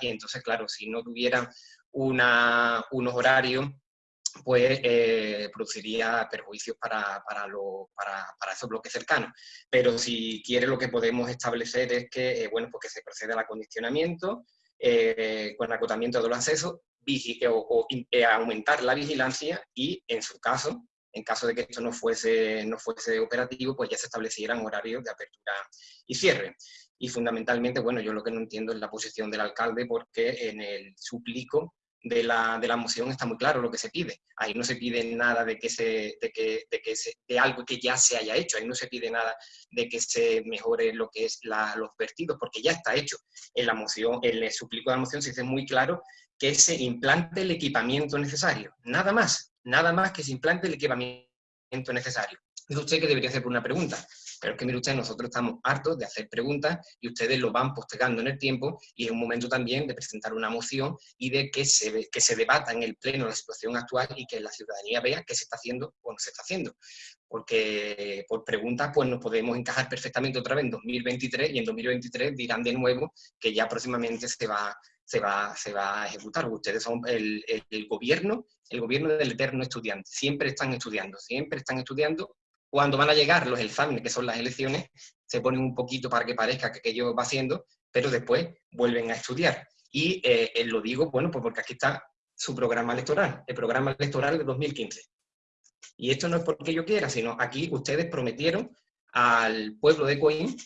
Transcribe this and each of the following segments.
y entonces, claro, si no tuvieran unos horarios, pues eh, produciría perjuicios para, para, para, esos bloques cercanos. Pero si quiere lo que podemos establecer es que, eh, bueno, pues se procede al acondicionamiento, eh, con acotamiento de los accesos, o, aumentar la vigilancia y, en su caso, en caso de que esto no fuese, no fuese operativo, pues ya se establecieran horarios de apertura y cierre. Y fundamentalmente, bueno, yo lo que no entiendo es la posición del alcalde porque en el suplico de la, de la, moción está muy claro lo que se pide. Ahí no se pide nada de que se, de que, de que se, de algo que ya se haya hecho, ahí no se pide nada de que se mejore lo que es los vertidos, porque ya está hecho. En la moción, en el suplico de la moción se dice muy claro que se implante el equipamiento necesario. Nada más, nada más que se implante el equipamiento necesario. Dice usted que debería hacer una pregunta. Pero es que, mire usted, nosotros estamos hartos de hacer preguntas y ustedes lo van postergando en el tiempo y es un momento también de presentar una moción y de que se, que se debata en el Pleno la situación actual y que la ciudadanía vea qué se está haciendo o no se está haciendo. Porque por preguntas pues nos podemos encajar perfectamente otra vez en 2023 y en 2023 dirán de nuevo que ya próximamente se va, se va, se va a ejecutar. Ustedes son el, el, gobierno, el gobierno del eterno estudiante. Siempre están estudiando, siempre están estudiando cuando van a llegar los exámenes, que son las elecciones, se ponen un poquito para que parezca que aquello va haciendo, pero después vuelven a estudiar. Y eh, lo digo, bueno, pues porque aquí está su programa electoral, el programa electoral de 2015. Y esto no es porque yo quiera, sino aquí ustedes prometieron al pueblo de Coín,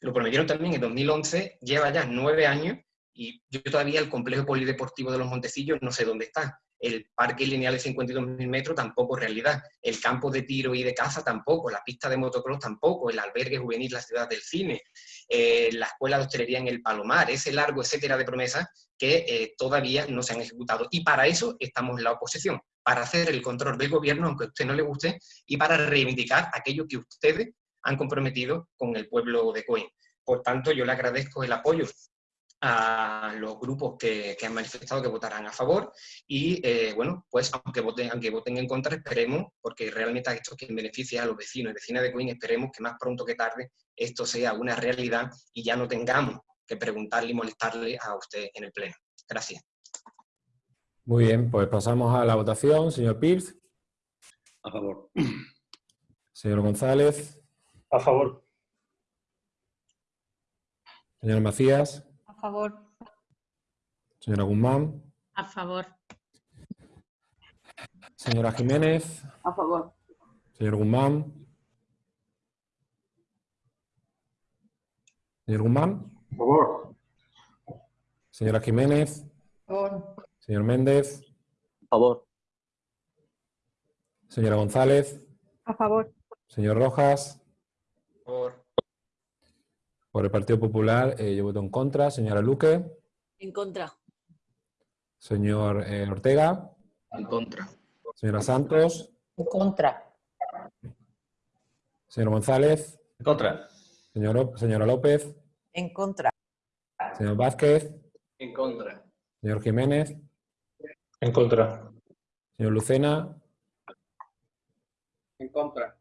lo prometieron también en 2011, lleva ya nueve años, y yo todavía el complejo polideportivo de los Montecillos no sé dónde está el parque lineal de 52.000 metros tampoco realidad, el campo de tiro y de caza tampoco, la pista de motocross tampoco, el albergue juvenil La Ciudad del Cine, eh, la escuela de hostelería en el Palomar, ese largo etcétera de promesas que eh, todavía no se han ejecutado. Y para eso estamos en la oposición, para hacer el control del gobierno, aunque a usted no le guste, y para reivindicar aquello que ustedes han comprometido con el pueblo de Coín. Por tanto, yo le agradezco el apoyo a los grupos que, han manifestado que votarán a favor y, eh, bueno, pues aunque voten, aunque voten en contra, esperemos, porque realmente esto es quien beneficia a los vecinos y vecinas de Coín, esperemos que más pronto que tarde esto sea una realidad y ya no tengamos que preguntarle y molestarle a usted en el Pleno. Gracias. Muy bien, pues pasamos a la votación. Señor Pierce. A favor. Señor González. A favor. Señor Macías favor. Señora Guzmán. A favor. Señora Jiménez. A favor. Señor Guzmán. Señor Guzmán. A favor. Señora Jiménez. A favor. Señor Méndez. A favor. Señora González. A favor. Señor Rojas. A favor. Por el Partido Popular eh, yo voto en contra. Señora Luque. En contra. Señor eh, Ortega. En contra. Señora Santos. En contra. Señor González. En contra. Señor, señora López. En contra. Señor Vázquez. En contra. Señor Jiménez. En contra. Señor Lucena. En contra.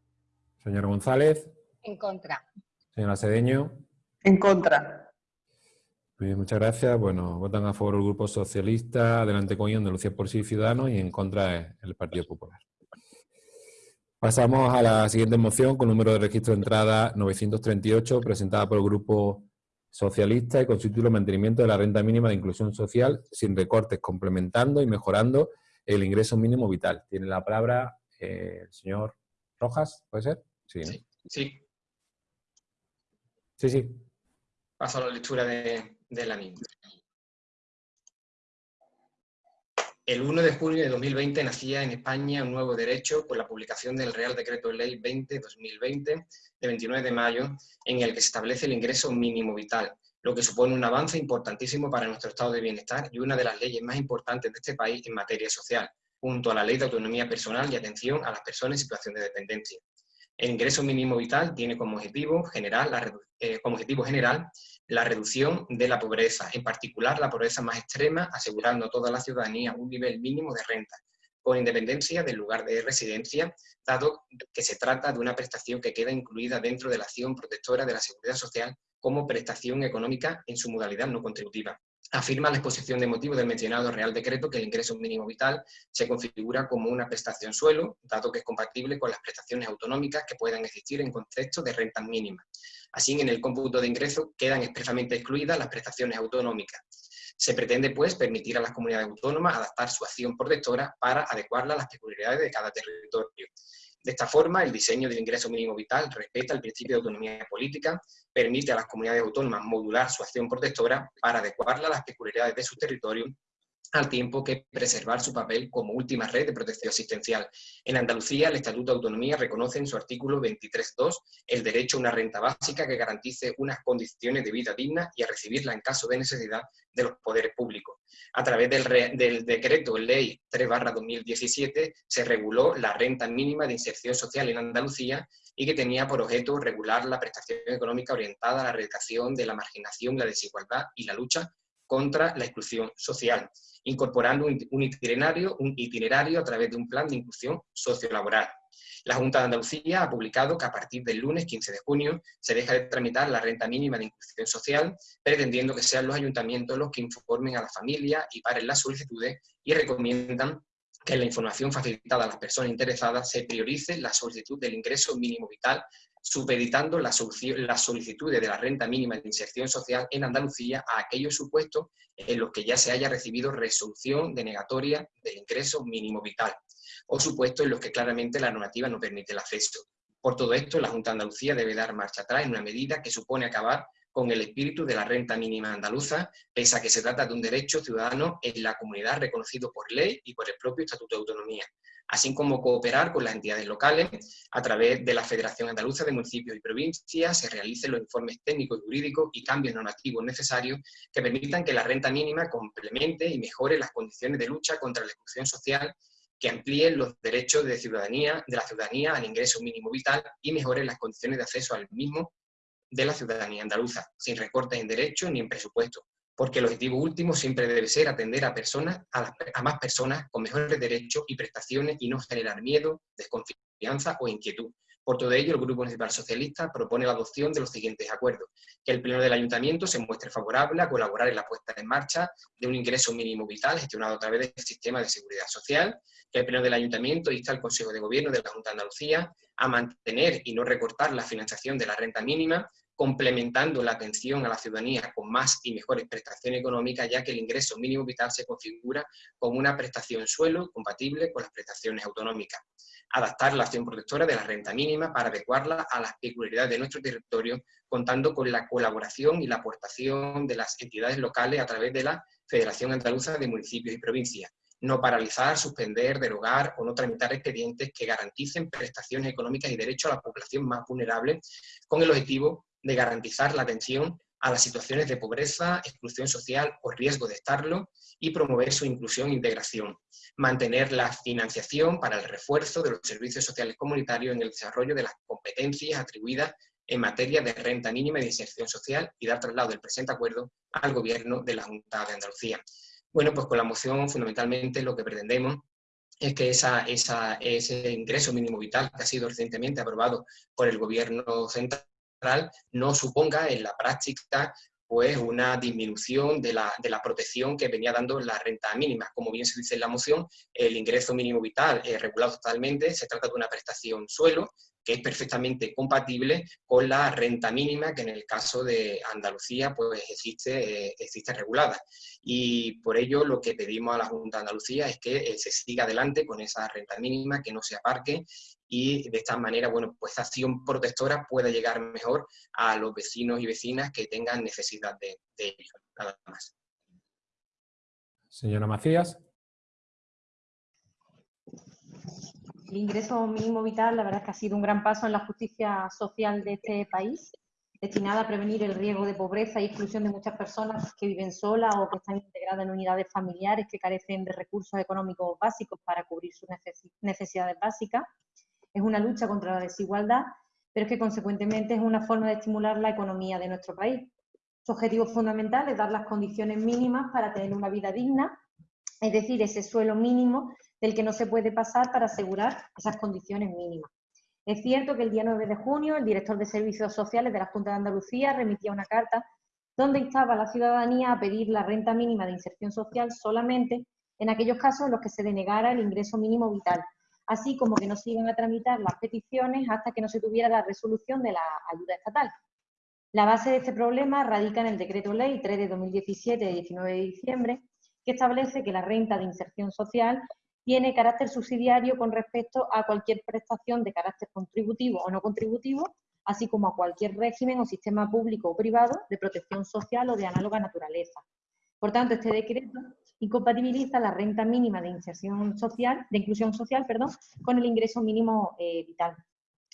Señor González. En contra. Señora Cedeño. En contra. muchas gracias. Bueno, votan a favor el Grupo Socialista, Adelante con Andalucía por sí Ciudadanos y en contra el Partido Popular. Pasamos a la siguiente moción con número de registro de entrada 938, presentada por el Grupo Socialista y con su título Mantenimiento de la Renta Mínima de Inclusión Social sin recortes, complementando y mejorando el ingreso mínimo vital. Tiene la palabra eh, el señor Rojas, ¿puede ser? Sí. Sí. Sí, sí paso a la lectura de, la misma. El 1 de junio de 2020 nacía en España un nuevo derecho por la publicación del Real Decreto Ley 20-2020 de 29 de mayo, en el que se establece el ingreso mínimo vital, lo que supone un avance importantísimo para nuestro estado de bienestar y una de las leyes más importantes de este país en materia social, junto a la Ley de Autonomía Personal y Atención a las Personas en Situación de Dependencia. El ingreso mínimo vital tiene como objetivo general la, eh, como objetivo general la reducción de la pobreza, en particular la pobreza más extrema, asegurando a toda la ciudadanía un nivel mínimo de renta, con independencia del lugar de residencia, dado que se trata de una prestación que queda incluida dentro de la acción protectora de la seguridad social como prestación económica en su modalidad no contributiva. Afirma la exposición de motivos del mencionado Real Decreto que el ingreso mínimo vital se configura como una prestación suelo, dado que es compatible con las prestaciones autonómicas que puedan existir en contexto de rentas mínimas. Así, en el cómputo de ingresos quedan expresamente excluidas las prestaciones autonómicas. Se pretende, pues, permitir a las comunidades autónomas adaptar su acción protectora para adecuarla a las peculiaridades de cada territorio. De esta forma, el diseño del ingreso mínimo vital respeta el principio de autonomía política, permite a las comunidades autónomas modular su acción protectora para adecuarla a las peculiaridades de su territorio al tiempo que preservar su papel como última red de protección asistencial. En Andalucía, el Estatuto de Autonomía reconoce en su artículo 23.2 el derecho a una renta básica que garantice unas condiciones de vida dignas y a recibirla en caso de necesidad de los poderes públicos. A través del, del decreto Ley 3-2017 se reguló la renta mínima de inserción social en Andalucía y que tenía por objeto regular la prestación económica orientada a la erradicación de la marginación, la desigualdad y la lucha contra la exclusión social incorporando un itinerario, un itinerario a través de un plan de inclusión sociolaboral. La Junta de Andalucía ha publicado que a partir del lunes 15 de junio se deja de tramitar la renta mínima de inclusión social, pretendiendo que sean los ayuntamientos los que informen a la familia y paren las solicitudes y recomiendan que en la información facilitada a las personas interesadas se priorice la solicitud del ingreso mínimo vital supeditando las solicitudes de la renta mínima de inserción social en Andalucía a aquellos supuestos en los que ya se haya recibido resolución denegatoria del ingreso mínimo vital, o supuestos en los que claramente la normativa no permite el acceso. Por todo esto, la Junta de Andalucía debe dar marcha atrás en una medida que supone acabar con el espíritu de la renta mínima andaluza, pese a que se trata de un derecho ciudadano en la comunidad reconocido por ley y por el propio Estatuto de Autonomía, así como cooperar con las entidades locales. A través de la Federación Andaluza de Municipios y Provincias, se realicen los informes técnicos y jurídicos y cambios normativos necesarios que permitan que la renta mínima complemente y mejore las condiciones de lucha contra la exclusión social que amplíen los derechos de, ciudadanía, de la ciudadanía al ingreso mínimo vital y mejoren las condiciones de acceso al mismo de la ciudadanía andaluza, sin recortes en derechos ni en presupuesto, porque el objetivo último siempre debe ser atender a, personas, a, más personas con mejores derechos y prestaciones y no generar miedo, desconfianza o inquietud. Por todo ello, el Grupo Municipal Socialista propone la adopción de los siguientes acuerdos. Que el Pleno del Ayuntamiento se muestre favorable a colaborar en la puesta en marcha de un ingreso mínimo vital gestionado a través del sistema de seguridad social. Que el Pleno del Ayuntamiento insta al Consejo de Gobierno de la Junta de Andalucía a mantener y no recortar la financiación de la renta mínima complementando la atención a la ciudadanía con más y mejores prestaciones económicas, ya que el ingreso mínimo vital se configura como una prestación suelo compatible con las prestaciones autonómicas. Adaptar la acción protectora de la renta mínima para adecuarla a las peculiaridades de nuestro territorio, contando con la colaboración y la aportación de las entidades locales a través de la Federación Andaluza de Municipios y Provincias. No paralizar, suspender, derogar o no tramitar expedientes que garanticen prestaciones económicas y derechos a la población más vulnerable con el objetivo de garantizar la atención a las situaciones de pobreza, exclusión social o riesgo de estarlo y promover su inclusión e integración. Mantener la financiación para el refuerzo de los servicios sociales comunitarios en el desarrollo de las competencias atribuidas en materia de renta mínima de inserción social y dar traslado del presente acuerdo al Gobierno de la Junta de Andalucía. Bueno, pues con la moción fundamentalmente lo que pretendemos es que esa, ese ingreso mínimo vital que ha sido recientemente aprobado por el Gobierno central no suponga en la práctica pues una disminución de la, de la, protección que venía dando la renta mínima. Como bien se dice en la moción, el ingreso mínimo vital es regulado totalmente, se trata de una prestación suelo, que es perfectamente compatible con la renta mínima que en el caso de Andalucía pues existe, eh, existe regulada. Y por ello lo que pedimos a la Junta de Andalucía es que eh, se siga adelante con esa renta mínima, que no se aparque y de esta manera, bueno, pues acción protectora pueda llegar mejor a los vecinos y vecinas que tengan necesidad de, ello. Nada más. Señora Macías. El ingreso mínimo vital, la verdad es que ha sido un gran paso en la justicia social de este país, destinada a prevenir el riesgo de pobreza y exclusión de muchas personas que viven solas o que están integradas en unidades familiares que carecen de recursos económicos básicos para cubrir sus necesidades básicas es una lucha contra la desigualdad, pero es que consecuentemente es una forma de estimular la economía de nuestro país. Su objetivo fundamental es dar las condiciones mínimas para tener una vida digna, es decir, ese suelo mínimo del que no se puede pasar para asegurar esas condiciones mínimas. Es cierto que el día 9 de junio el director de Servicios Sociales de la Junta de Andalucía remitía una carta donde instaba a la ciudadanía a pedir la renta mínima de inserción social solamente en aquellos casos en los que se denegara el ingreso mínimo vital, así como que no se iban a tramitar las peticiones hasta que no se tuviera la resolución de la ayuda estatal. La base de este problema radica en el Decreto Ley 3 de 2017 de 19 de diciembre, que establece que la renta de inserción social tiene carácter subsidiario con respecto a cualquier prestación de carácter contributivo o no contributivo, así como a cualquier régimen o sistema público o privado de protección social o de análoga naturaleza. Por tanto, este decreto incompatibiliza la renta mínima de inserción social, de inclusión social, perdón, con el ingreso mínimo eh, vital.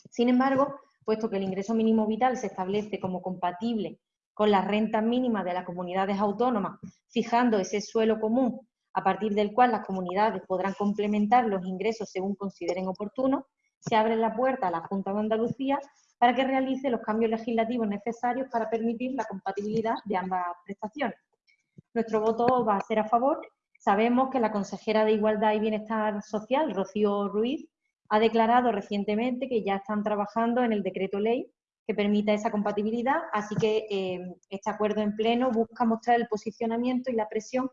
Sin embargo, puesto que el ingreso mínimo vital se establece como compatible con la renta mínima de las comunidades autónomas, fijando ese suelo común a partir del cual las comunidades podrán complementar los ingresos según consideren oportuno, se abre la puerta a la Junta de Andalucía para que realice los cambios legislativos necesarios para permitir la compatibilidad de ambas prestaciones. Nuestro voto va a ser a favor. Sabemos que la consejera de Igualdad y Bienestar Social, Rocío Ruiz, ha declarado recientemente que ya están trabajando en el decreto ley que permita esa compatibilidad, así que eh, este acuerdo en pleno busca mostrar el posicionamiento y la presión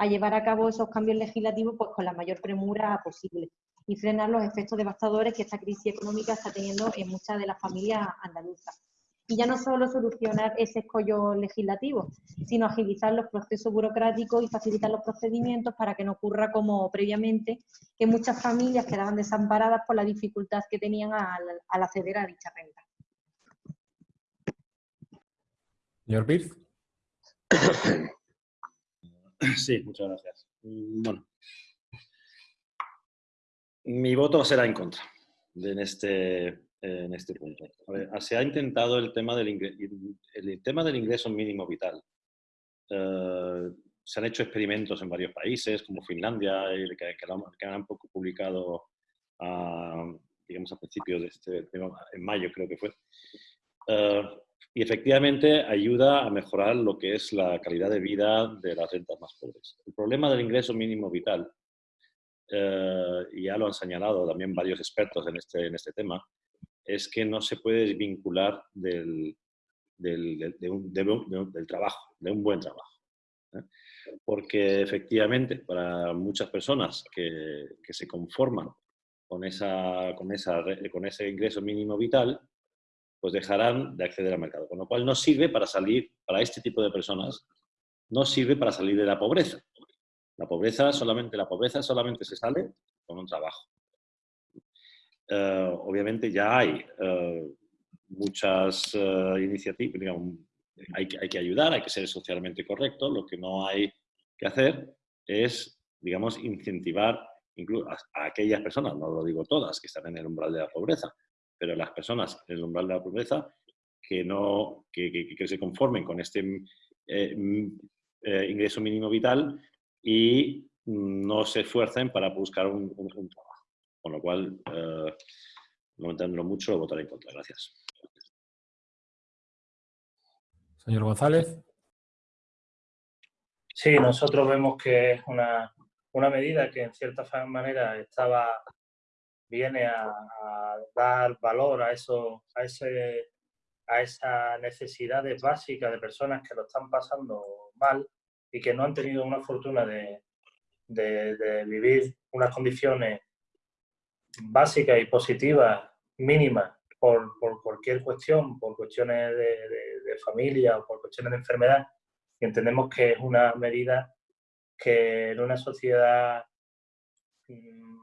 a llevar a cabo esos cambios legislativos pues, con la mayor premura posible y frenar los efectos devastadores que esta crisis económica está teniendo en muchas de las familias andaluzas. Y ya no solo solucionar ese escollo legislativo, sino agilizar los procesos burocráticos y facilitar los procedimientos para que no ocurra como previamente, que muchas familias quedaban desamparadas por la dificultad que tenían al, acceder a dicha renta. Señor Pierce. Sí, muchas gracias. Mm, bueno, mi voto será en contra en este, en este punto. se ha intentado el tema del, el tema del ingreso mínimo vital. Eh, se han hecho experimentos en varios países, como Finlandia, que, que, han poco publicado, a, digamos, a principios de este, en mayo creo que fue. Eh, y efectivamente ayuda a mejorar lo que es la calidad de vida de las rentas más pobres. El problema del ingreso mínimo vital, eh, ya lo han señalado también varios expertos en este, en este tema, es que no se puede vincular del, del, del trabajo, de un buen trabajo. ¿eh? Porque efectivamente, para muchas personas que, que se conforman con, esa, con, esa, con ese ingreso mínimo vital, pues dejarán de acceder al mercado. Con lo cual no sirve para salir, para este tipo de personas, no sirve para salir de la pobreza. La pobreza solamente, la pobreza solamente se sale con un trabajo. Eh, obviamente ya hay eh, muchas uh, iniciativas, hay que, hay que ayudar, hay que ser socialmente correcto, lo que no hay que hacer es, digamos, incentivar incluso a aquellas personas, no lo digo todas, que están en el umbral de la pobreza, pero las personas en el umbral de la pobreza que, no, que, que, se conformen con este eh, eh, ingreso mínimo vital y no se esfuercen para buscar un, trabajo. Con lo cual, eh, no entenderlo mucho, votaré en contra. Gracias. Señor González. Sí, nosotros vemos que es una, una medida que en cierta manera estaba viene a, dar valor a, eso, a, ese, a esas necesidades básicas de personas que lo están pasando mal y que no han tenido una fortuna de, de, vivir unas condiciones básicas y positivas, mínimas, por, por cualquier cuestión, por cuestiones de, familia o por cuestiones de enfermedad. Y entendemos que es una medida que en una sociedad mm,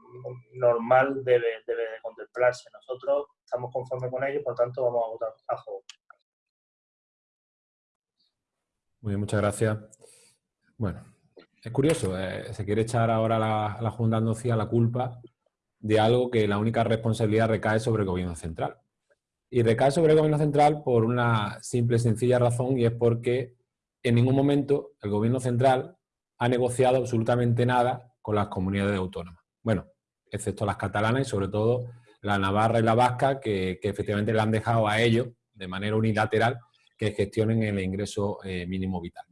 normal debe, debe contemplarse. Nosotros estamos conformes con ello, por tanto vamos a votar a favor. Muy bien, muchas gracias. Bueno, es curioso, eh, se quiere echar ahora a la, la Junta de la culpa de algo que la única responsabilidad recae sobre el gobierno central. Y recae sobre el gobierno central por una simple y sencilla razón y es porque en ningún momento el gobierno central ha negociado absolutamente nada con las comunidades autónomas. Bueno, excepto las catalanas y sobre todo la navarra y la vasca, que, efectivamente le han dejado a ellos, de manera unilateral, que gestionen el ingreso eh, mínimo vital.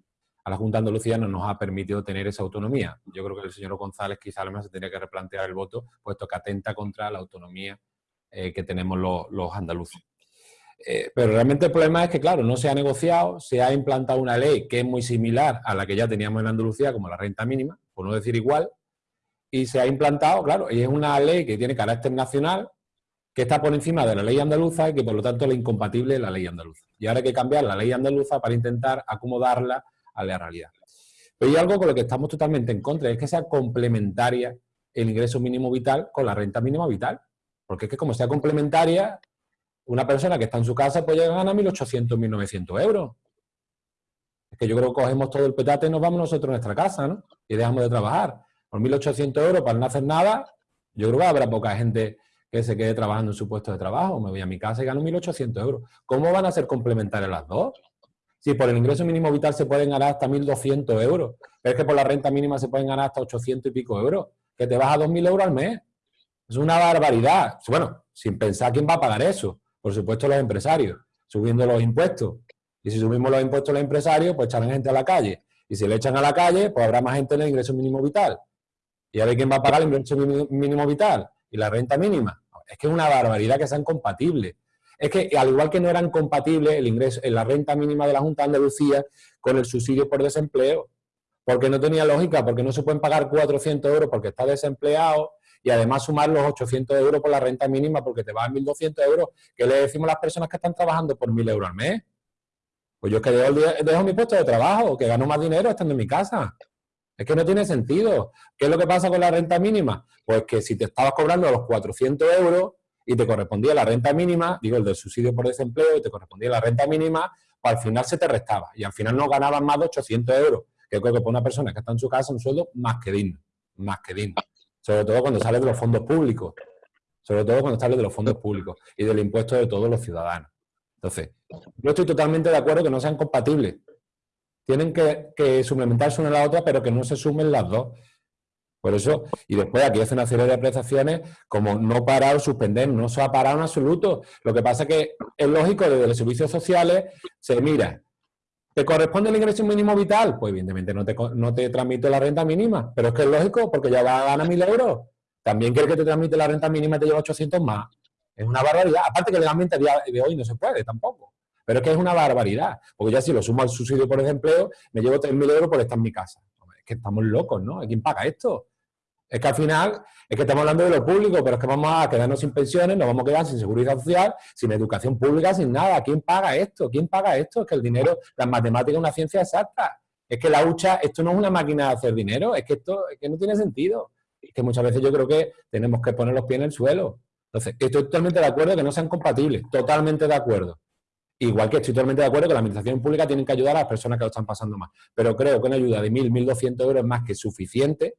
A la Junta Andalucía no nos ha permitido tener esa autonomía. Yo creo que el señor González quizá además se tendría que replantear el voto, puesto que atenta contra la autonomía eh, que tenemos los, andaluces. Eh, pero realmente el problema es que, claro, no se ha negociado, se ha implantado una ley que es muy similar a la que ya teníamos en Andalucía, como la renta mínima, por no decir igual, y se ha implantado, claro, y es una ley que tiene carácter nacional, que está por encima de la ley andaluza y que por lo tanto es incompatible la ley andaluza. Y ahora hay que cambiar la ley andaluza para intentar acomodarla a la realidad. Pero hay algo con lo que estamos totalmente en contra, es que sea complementaria el ingreso mínimo vital con la renta mínima vital. Porque es que como sea complementaria, una persona que está en su casa puede llegar a ganar 1.800, 1.900 euros. Es que yo creo que cogemos todo el petate y nos vamos nosotros a nuestra casa, ¿no? Y dejamos de trabajar. Por 1.800 euros para no hacer nada, yo creo que habrá poca gente que se quede trabajando en su puesto de trabajo. Me voy a mi casa y gano 1.800 euros. ¿Cómo van a ser complementarias las dos? Si por el ingreso mínimo vital se pueden ganar hasta 1.200 euros, pero es que por la renta mínima se pueden ganar hasta 800 y pico euros, que te vas a 2.000 euros al mes. Es una barbaridad. Bueno, sin pensar quién va a pagar eso. Por supuesto los empresarios, subiendo los impuestos. Y si subimos los impuestos a los empresarios, pues echarán gente a la calle. Y si le echan a la calle, pues habrá más gente en el ingreso mínimo vital. ¿Y a ver quién va a pagar el ingreso mínimo vital? ¿Y la renta mínima? Es que es una barbaridad que sean compatibles. Es que al igual que no eran compatibles el ingreso, la renta mínima de la Junta de Andalucía con el subsidio por desempleo, porque no tenía lógica, porque no se pueden pagar 400 euros porque está desempleado, y además sumar los 800 euros por la renta mínima porque te vas a 1.200 euros. ¿Qué le decimos a las personas que están trabajando por 1.000 euros al mes? Pues yo es que dejo, mi puesto de trabajo, que gano más dinero estando en mi casa. Es que no tiene sentido. ¿Qué es lo que pasa con la renta mínima? Pues que si te estabas cobrando los 400 euros y te correspondía la renta mínima, digo, el del subsidio por desempleo, y te correspondía la renta mínima, pues al final se te restaba. Y al final no ganaban más de 800 euros, que creo que para una persona que está en su casa un sueldo más que digno. Más que digno sobre todo cuando sale de los fondos públicos, sobre todo cuando sale de los fondos públicos y del impuesto de todos los ciudadanos. Entonces, yo estoy totalmente de acuerdo que no sean compatibles. Tienen que, suplementarse una a la otra, pero que no se sumen las dos. Por eso, y después aquí hace una serie de apreciaciones como no parar o suspender, no se ha parado en absoluto. Lo que pasa es que es lógico, desde los servicios sociales se mira ¿Te corresponde el ingreso mínimo vital? Pues evidentemente no te, no te transmite la renta mínima, pero es que es lógico porque ya va a ganar 1.000 euros. También quiere que te transmite la renta mínima y te lleva 800 más. Es una barbaridad. Aparte que legalmente a día de hoy no se puede tampoco. Pero es que es una barbaridad. Porque ya si lo sumo al subsidio por desempleo, me llevo 3.000 euros por estar en mi casa. Es que estamos locos, ¿no? ¿Quién paga esto? Es que al final, es que estamos hablando de lo público, pero es que vamos a quedarnos sin pensiones, nos vamos a quedar sin seguridad social, sin educación pública, sin nada. ¿Quién paga esto? ¿Quién paga esto? Es que el dinero, las matemáticas es una ciencia exacta. Es que la hucha, esto no es una máquina de hacer dinero, es que esto es que no tiene sentido. Es que muchas veces yo creo que tenemos que poner los pies en el suelo. Entonces, estoy totalmente de acuerdo que no sean compatibles, totalmente de acuerdo. Igual que estoy totalmente de acuerdo que la administración pública tiene que ayudar a las personas que lo están pasando más. Pero creo que una ayuda de 1.000, 1.200 euros es más que suficiente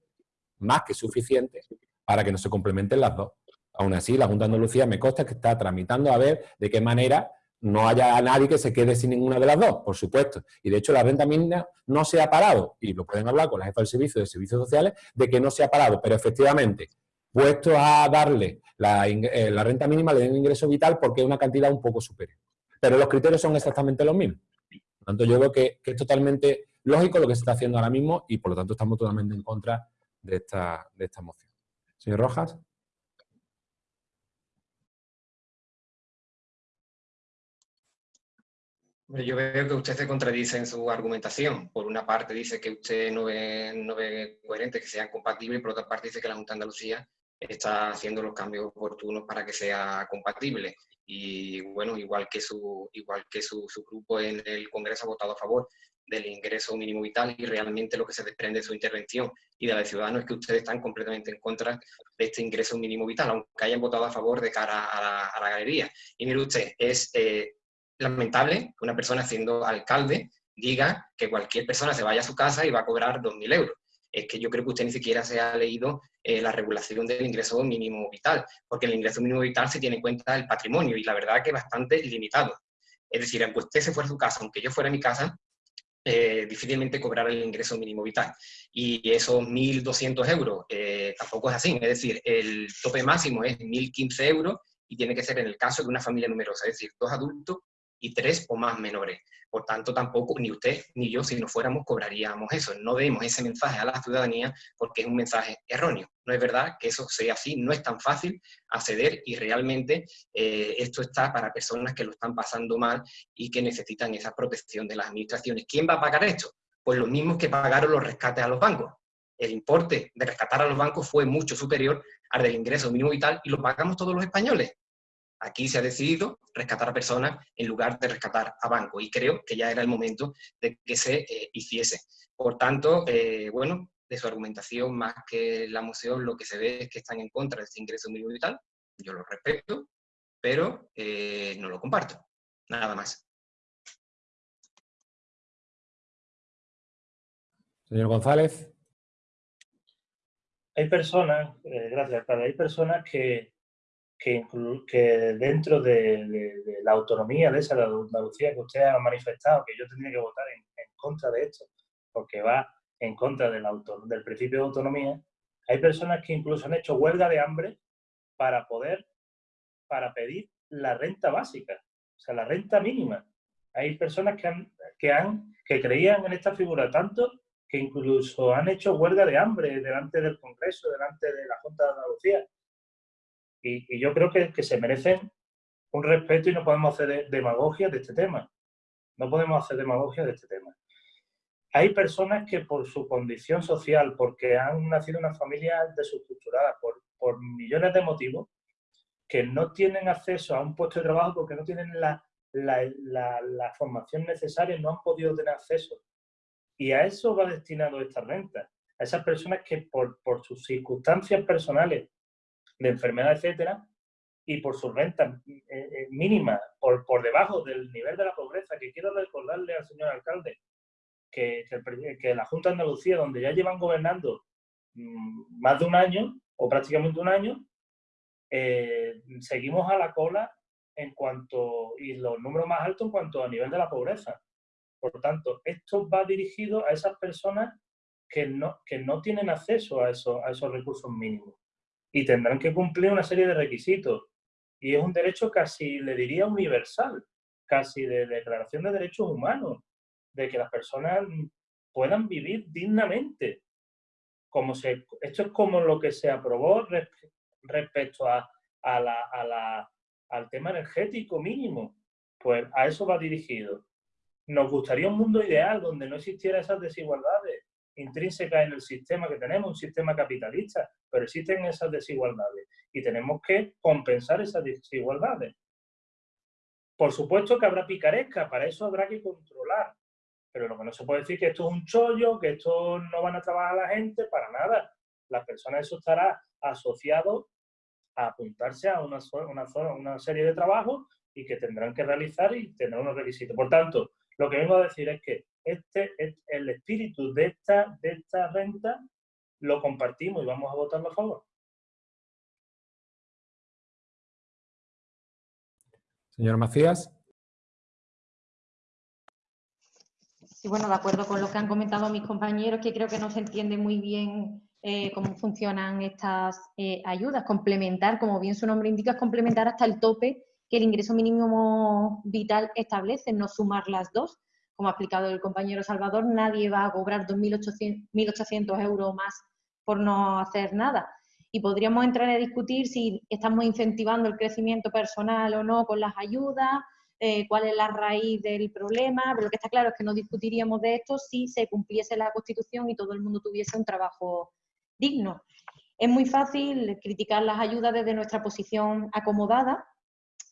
más que suficiente para que no se complementen las dos. Aún así, la Junta de Andalucía me consta que está tramitando a ver de qué manera no haya nadie que se quede sin ninguna de las dos, por supuesto. Y de hecho la renta mínima no se ha parado, y lo pueden hablar con la jefa del servicio de servicios sociales, de que no se ha parado, pero efectivamente, puesto a darle la, eh, renta mínima, le den ingreso vital porque es una cantidad un poco superior. Pero los criterios son exactamente los mismos. Por lo tanto, yo creo que, es totalmente lógico lo que se está haciendo ahora mismo y por lo tanto estamos totalmente en contra de esta, de esta moción. Señor Rojas. Yo veo que usted se contradice en su argumentación. Por una parte dice que usted no ve, no ve coherente que sean compatibles, por otra parte dice que la Junta de Andalucía está haciendo los cambios oportunos para que sea compatible. Y bueno, igual que su, igual que su, grupo en el Congreso ha votado a favor del ingreso mínimo vital y realmente lo que se desprende de su intervención y de la de Ciudadanos es que ustedes están completamente en contra de este ingreso mínimo vital, aunque hayan votado a favor de cara a la, galería. Y mire usted, es eh, lamentable que una persona siendo alcalde diga que cualquier persona se vaya a su casa y va a cobrar 2.000 euros. Es que yo creo que usted ni siquiera se ha leído eh, la regulación del ingreso mínimo vital, porque el ingreso mínimo vital se tiene en cuenta el patrimonio y la verdad que es bastante limitado. Es decir, aunque usted se fuera a su casa, aunque yo fuera a mi casa, eh, difícilmente cobrar el ingreso mínimo vital. Y esos 1.200 euros eh, tampoco es así, es decir, el tope máximo es 1.015 euros y tiene que ser en el caso de una familia numerosa, es decir, dos adultos y tres o más menores. Por tanto, tampoco ni usted ni yo, si no fuéramos, cobraríamos eso. No demos ese mensaje a la ciudadanía porque es un mensaje erróneo. No es verdad que eso sea así, no es tan fácil acceder y realmente eh, esto está para personas que lo están pasando mal y que necesitan esa protección de las administraciones. ¿Quién va a pagar esto? Pues los mismos que pagaron los rescates a los bancos. El importe de rescatar a los bancos fue mucho superior al del ingreso mínimo vital y lo pagamos todos los españoles. Aquí se ha decidido rescatar a personas en lugar de rescatar a bancos y creo que ya era el momento de que se eh, hiciese. Por tanto, eh, bueno, de su argumentación, más que la moción, lo que se ve es que están en contra de este ingreso mínimo vital. Yo lo respeto, pero eh, no lo comparto. Nada más. Señor González. Hay personas, gracias, hay personas que que, que dentro de, la autonomía de esa de Andalucía que usted ha manifestado, que yo tendría que votar en, contra de esto, porque va en contra del, autor, del principio de autonomía, hay personas que incluso han hecho huelga de hambre para poder, para pedir la renta básica, o sea, la renta mínima. Hay personas que, han, que, han, que creían en esta figura tanto que incluso han hecho huelga de hambre delante del Congreso, delante de la Junta de Andalucía, y, yo creo que, se merecen un respeto y no podemos hacer demagogia de este tema. No podemos hacer demagogia de este tema. Hay personas que por su condición social, porque han nacido en una familia desestructurada, por, por millones de motivos, que no tienen acceso a un puesto de trabajo porque no tienen la, la, formación necesaria, no han podido tener acceso. Y a eso va destinado esta renta. A esas personas que por, por sus circunstancias personales de enfermedad, etcétera, y por su renta eh, eh, mínima, por, por debajo del nivel de la pobreza, que quiero recordarle al señor alcalde que, la Junta de Andalucía, donde ya llevan gobernando mm, más de un año, o prácticamente un año, eh, seguimos a la cola en cuanto, y los números más altos en cuanto a nivel de la pobreza. Por tanto, esto va dirigido a esas personas que no, que no tienen acceso a, a esos recursos mínimos y tendrán que cumplir una serie de requisitos. Y es un derecho casi, le diría, universal, casi de declaración de derechos humanos, de que las personas puedan vivir dignamente. Como se, esto es como lo que se aprobó respecto a, a la, al tema energético mínimo. Pues a eso va dirigido. Nos gustaría un mundo ideal donde no existiera esas desigualdades, intrínseca en el sistema que tenemos, un sistema capitalista, pero existen esas desigualdades y tenemos que compensar esas desigualdades. Por supuesto que habrá picaresca, para eso habrá que controlar, pero lo que no se puede decir que esto es un chollo, que esto no van a trabajar la gente, para nada. Las personas eso estará asociado a apuntarse a una, una, una serie de trabajos y que tendrán que realizar y tener unos requisitos. Por tanto, lo que vengo a decir es que este, el espíritu de esta, de esta renta lo compartimos y vamos a votarlo a favor. Señor Macías. Sí, bueno, de acuerdo con lo que han comentado mis compañeros, que creo que no se entiende muy bien eh, cómo funcionan estas eh, ayudas. Complementar, como bien su nombre indica, es complementar hasta el tope que el ingreso mínimo vital establece, no sumar las dos. Como ha explicado el compañero Salvador, nadie va a cobrar 2.800 euros más por no hacer nada. Y podríamos entrar a discutir si estamos incentivando el crecimiento personal o no con las ayudas, eh, cuál es la raíz del problema, pero lo que está claro es que no discutiríamos de esto si se cumpliese la Constitución y todo el mundo tuviese un trabajo digno. Es muy fácil criticar las ayudas desde nuestra posición acomodada,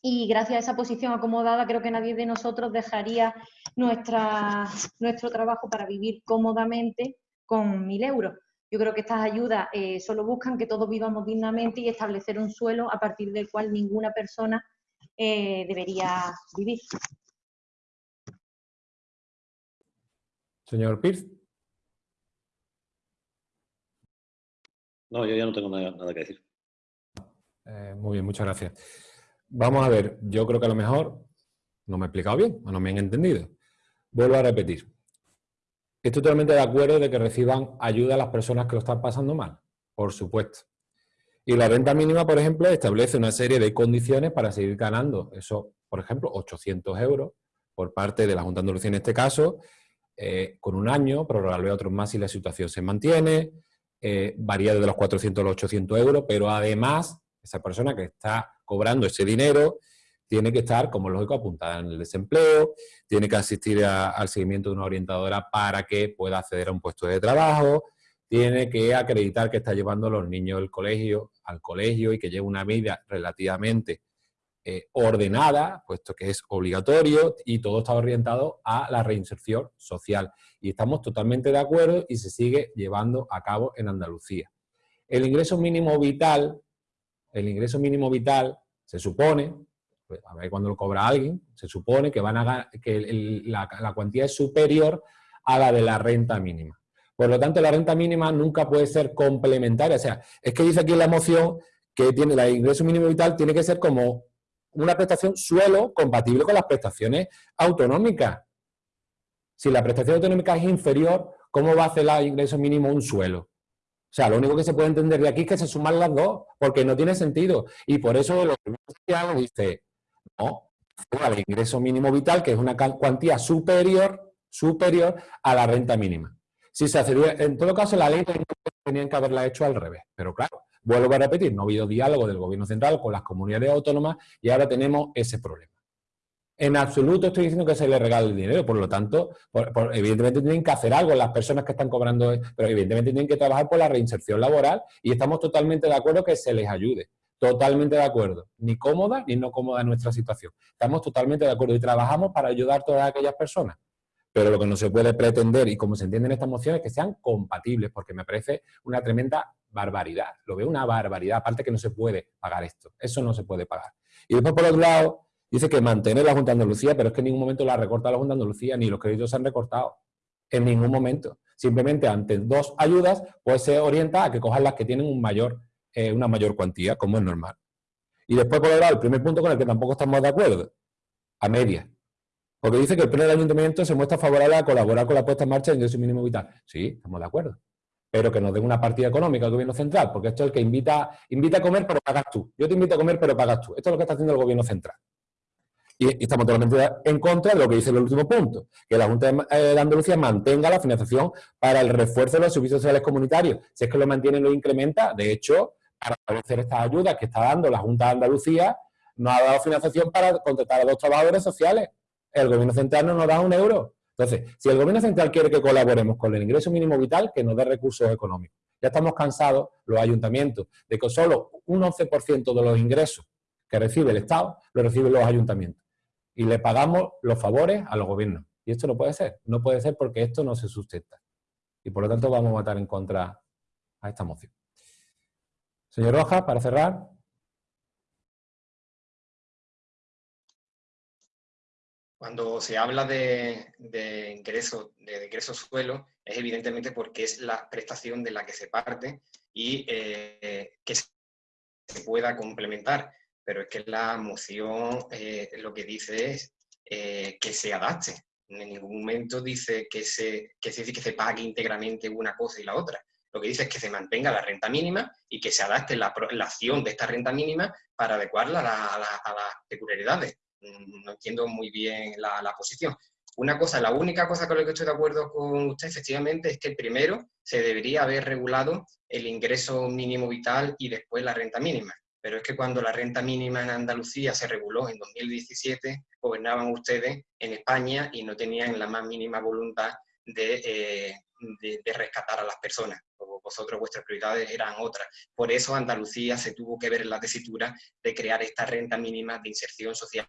y gracias a esa posición acomodada creo que nadie de nosotros dejaría nuestra, nuestro trabajo para vivir cómodamente con mil euros. Yo creo que estas ayudas eh, solo buscan que todos vivamos dignamente y establecer un suelo a partir del cual ninguna persona eh, debería vivir. Señor Pierce. No, yo ya no tengo nada, que decir. Eh, muy bien, muchas gracias. Vamos a ver, yo creo que a lo mejor no me he explicado bien o no me han entendido. Vuelvo a repetir. Estoy totalmente de acuerdo de que reciban ayuda a las personas que lo están pasando mal, por supuesto. Y la renta mínima, por ejemplo, establece una serie de condiciones para seguir ganando. Eso, por ejemplo, 800 euros por parte de la Junta de Andalucía en este caso, eh, con un año, prorrogarlo a otros más si la situación se mantiene, eh, varía de los 400 a los 800 euros, pero además esa persona que está cobrando ese dinero tiene que estar, como lógico, apuntada en el desempleo, tiene que asistir al seguimiento de una orientadora para que pueda acceder a un puesto de trabajo, tiene que acreditar que está llevando a los niños del colegio, al colegio y que lleva una vida relativamente eh, ordenada, puesto que es obligatorio y todo está orientado a la reinserción social. Y estamos totalmente de acuerdo y se sigue llevando a cabo en Andalucía. El ingreso mínimo vital, el ingreso mínimo vital se supone, pues, a ver cuando lo cobra alguien, se supone que, van a, que la, cuantía es superior a la de la renta mínima. Por lo tanto, la renta mínima nunca puede ser complementaria. O sea, es que dice aquí en la moción que tiene el ingreso mínimo vital tiene que ser como una prestación suelo compatible con las prestaciones autonómicas. Si la prestación autonómica es inferior, ¿cómo va a hacer el ingreso mínimo un suelo? O sea, lo único que se puede entender de aquí es que se suman las dos, porque no tiene sentido. Y por eso lo que hago dice, no, el ingreso mínimo vital, que es una cuantía superior, superior a la renta mínima. Si se hace, en todo caso, la ley tenían que haberla hecho al revés, pero claro, Vuelvo a repetir, no ha habido diálogo del gobierno central con las comunidades autónomas y ahora tenemos ese problema. En absoluto estoy diciendo que se le regale el dinero, por lo tanto, evidentemente tienen que hacer algo las personas que están cobrando, pero evidentemente tienen que trabajar por la reinserción laboral y estamos totalmente de acuerdo que se les ayude. Totalmente de acuerdo. Ni cómoda ni no cómoda nuestra situación. Estamos totalmente de acuerdo y trabajamos para ayudar a todas aquellas personas. Pero lo que no se puede pretender, y como se entiende en esta moción, es que sean compatibles, porque me parece una tremenda barbaridad. Lo veo una barbaridad, aparte que no se puede pagar esto. Eso no se puede pagar. Y después, por otro lado, dice que mantener la Junta de Andalucía, pero es que en ningún momento la recorta la Junta de Andalucía, ni los créditos se han recortado. En ningún momento. Simplemente ante dos ayudas, pues se orienta a que cojan las que tienen eh, una mayor cuantía, como es normal. Y después, por el primer punto con el que tampoco estamos de acuerdo, a media. Porque dice que el pleno del ayuntamiento se muestra favorable a colaborar con la puesta en marcha del ingreso mínimo vital. Sí, estamos de acuerdo pero que nos den una partida económica al gobierno central, porque esto es el que invita, invita a comer, pero pagas tú. Yo te invito a comer, pero pagas tú. Esto es lo que está haciendo el gobierno central. Y, estamos totalmente en contra de lo que dice el último punto, que la Junta de, eh, Andalucía mantenga la financiación para el refuerzo de los servicios sociales comunitarios. Si es que lo mantiene, lo incrementa. De hecho, para establecer estas ayudas que está dando la Junta de Andalucía, no ha dado financiación para contratar a dos trabajadores sociales. El gobierno central no nos da un euro. Entonces, si el gobierno central quiere que colaboremos con el ingreso mínimo vital, que nos dé recursos económicos. Ya estamos cansados, los ayuntamientos, de que solo un 11% de los ingresos que recibe el Estado, lo reciben los ayuntamientos. Y le pagamos los favores a los gobiernos. Y esto no puede ser. No puede ser porque esto no se sustenta. Y por lo tanto vamos a votar en contra a esta moción. Señor Rojas, para cerrar. Cuando se habla de, ingreso, de ingreso suelo, es evidentemente porque es la prestación de la que se parte y eh, que se pueda complementar. Pero es que la moción eh, lo que dice es eh, que se adapte. En ningún momento dice que se, que se, que se pague íntegramente una cosa y la otra. Lo que dice es que se mantenga la renta mínima y que se adapte la, acción de esta renta mínima para adecuarla a las peculiaridades Mm, no entiendo muy bien la, posición. Una cosa, la única cosa con la que estoy de acuerdo con usted, efectivamente, es que primero se debería haber regulado el ingreso mínimo vital y después la renta mínima. Pero es que cuando la renta mínima en Andalucía se reguló en 2017, gobernaban ustedes en España y no tenían la más mínima voluntad de, eh, de, rescatar a las personas. Vosotros, vuestras prioridades eran otras. Por eso Andalucía se tuvo que ver en la tesitura de crear esta renta mínima de inserción social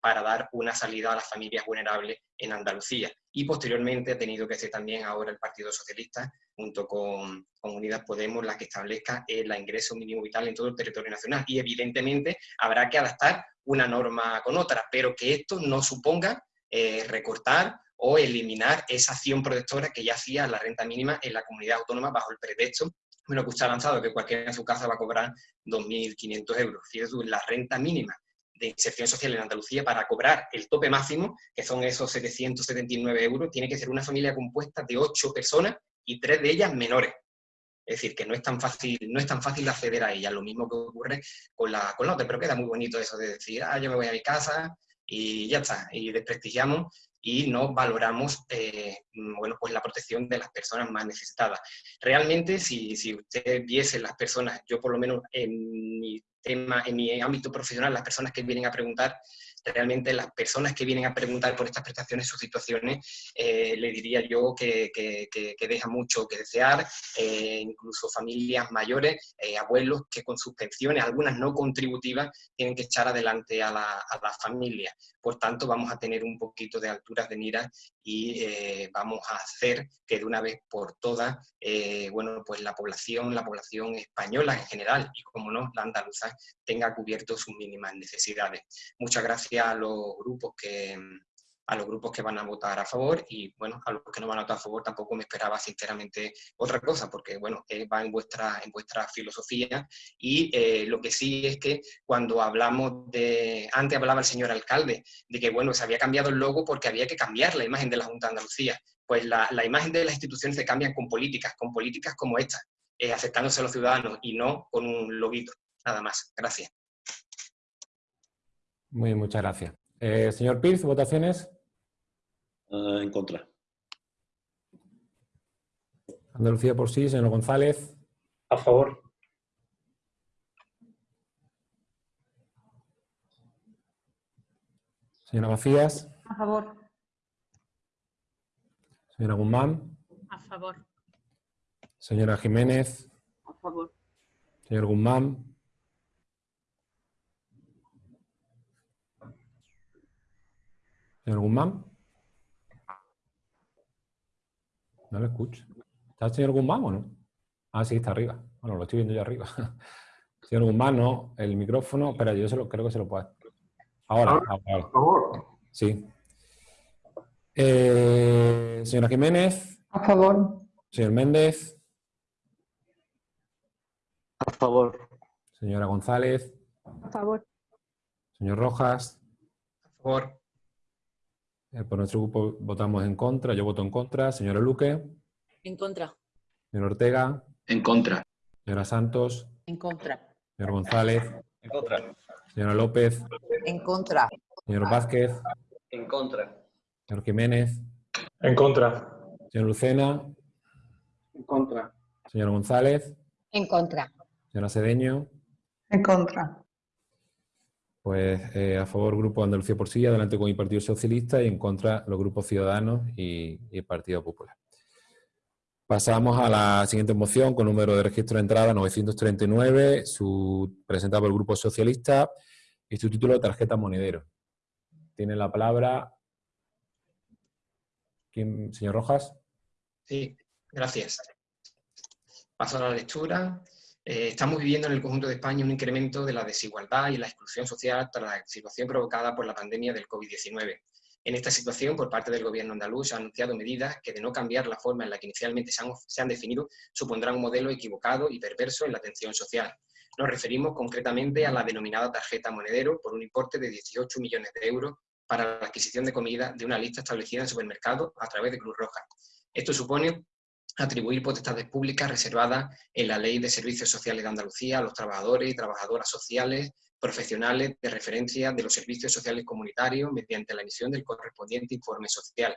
para dar una salida a las familias vulnerables en Andalucía. Y posteriormente ha tenido que ser también ahora el Partido Socialista, junto con, Unidas Podemos, la que establezca el ingreso mínimo vital en todo el territorio nacional. Y evidentemente habrá que adaptar una norma con otra, pero que esto no suponga eh, recortar o eliminar esa acción protectora que ya hacía la renta mínima en la comunidad autónoma bajo el pretexto, bueno, que usted ha lanzado, que cualquiera en su casa va a cobrar 2.500 euros. Fíjate la renta mínima de inserción social en Andalucía para cobrar el tope máximo, que son esos 779 euros, tiene que ser una familia compuesta de 8 personas y 3 de ellas menores. Es decir, que no es tan fácil, no es tan fácil acceder a ella. Lo mismo que ocurre con la, con la otra, pero queda muy bonito eso de decir, ah, yo me voy a mi casa y ya está, y desprestigiamos y no valoramos eh, bueno, pues la protección de las personas más necesitadas. Realmente, si, si usted viese las personas, yo por lo menos en mi tema, en mi ámbito profesional, las personas que vienen a preguntar, realmente las personas que vienen a preguntar por estas prestaciones, sus situaciones, eh, le diría yo que, que, deja mucho que desear, eh, incluso familias mayores, abuelos que con sus pensiones, algunas no contributivas, tienen que echar adelante a la, a la familia. Por tanto, vamos a tener un poquito de alturas de miras y vamos a hacer que de una vez por todas, bueno, pues la población, la población española en general y como no, la andaluza, tenga cubierto sus mínimas necesidades. Muchas gracias a los grupos que a los grupos que van a votar a favor y bueno, a los que no van a votar a favor tampoco me esperaba sinceramente otra cosa porque bueno, va en vuestra, en vuestra filosofía y eh, lo que sí es que cuando hablamos de, antes hablaba el señor alcalde de que bueno, se había cambiado el logo porque había que cambiar la imagen de la Junta de Andalucía, pues la, la imagen de las instituciones se cambian con políticas, con políticas como esta, eh, acercándose a los ciudadanos y no con un loguito, nada más. Gracias. Muy muchas gracias. Eh, señor Piz, ¿votaciones? Uh, en contra. Andalucía por sí, señor González. A favor. Señora Macías. A favor. Señora Guzmán. A favor. Señora Jiménez. A favor. Señor Guzmán. Señor Guzmán. No lo escucho. ¿Está el señor Guzmán o no? Ah, sí, está arriba. Bueno, lo estoy viendo yo arriba. señor Guzmán, no. El micrófono. Espera, yo se lo, creo que se lo puedo. Ahora, ahora. Por favor. Sí. Eh, señora Jiménez. A favor. Señor Méndez. A favor. Señora González. A favor. Señor Rojas. A favor. Eh, por nuestro grupo votamos en contra. Yo voto en contra. Señora Luque. En contra. Señor Ortega. En contra. Señora Santos. En contra. Señor González. En contra. Señora López. En contra. Señor Vázquez. En contra. Señor Jiménez. En contra. Señor Lucena. En contra. Señor González. En contra. Señora Cedeño. En contra. Pues eh, a favor Grupo Andalucía por sí, adelante con el Partido Socialista y en contra los grupos Ciudadanos y, el Partido Popular. Pasamos a la siguiente moción con número de registro de entrada 939, su, presentada por el Grupo Socialista y su título Tarjeta Monedero. Tiene la palabra... ¿Quién, señor Rojas? Sí, gracias. Paso a la lectura. Eh, estamos viviendo en el conjunto de España un incremento de la desigualdad y la exclusión social tras la situación provocada por la pandemia del COVID-19. En esta situación, por parte del Gobierno andaluz, han anunciado medidas que, de no cambiar la forma en la que inicialmente se han, se han definido, supondrán un modelo equivocado y perverso en la atención social. Nos referimos concretamente a la denominada tarjeta monedero por un importe de 18 millones de euros para la adquisición de comida de una lista establecida en supermercados a través de Cruz Roja. Esto supone atribuir potestades públicas reservadas en la Ley de Servicios Sociales de Andalucía a los trabajadores y trabajadoras sociales profesionales de referencia de los servicios sociales comunitarios mediante la emisión del correspondiente informe social.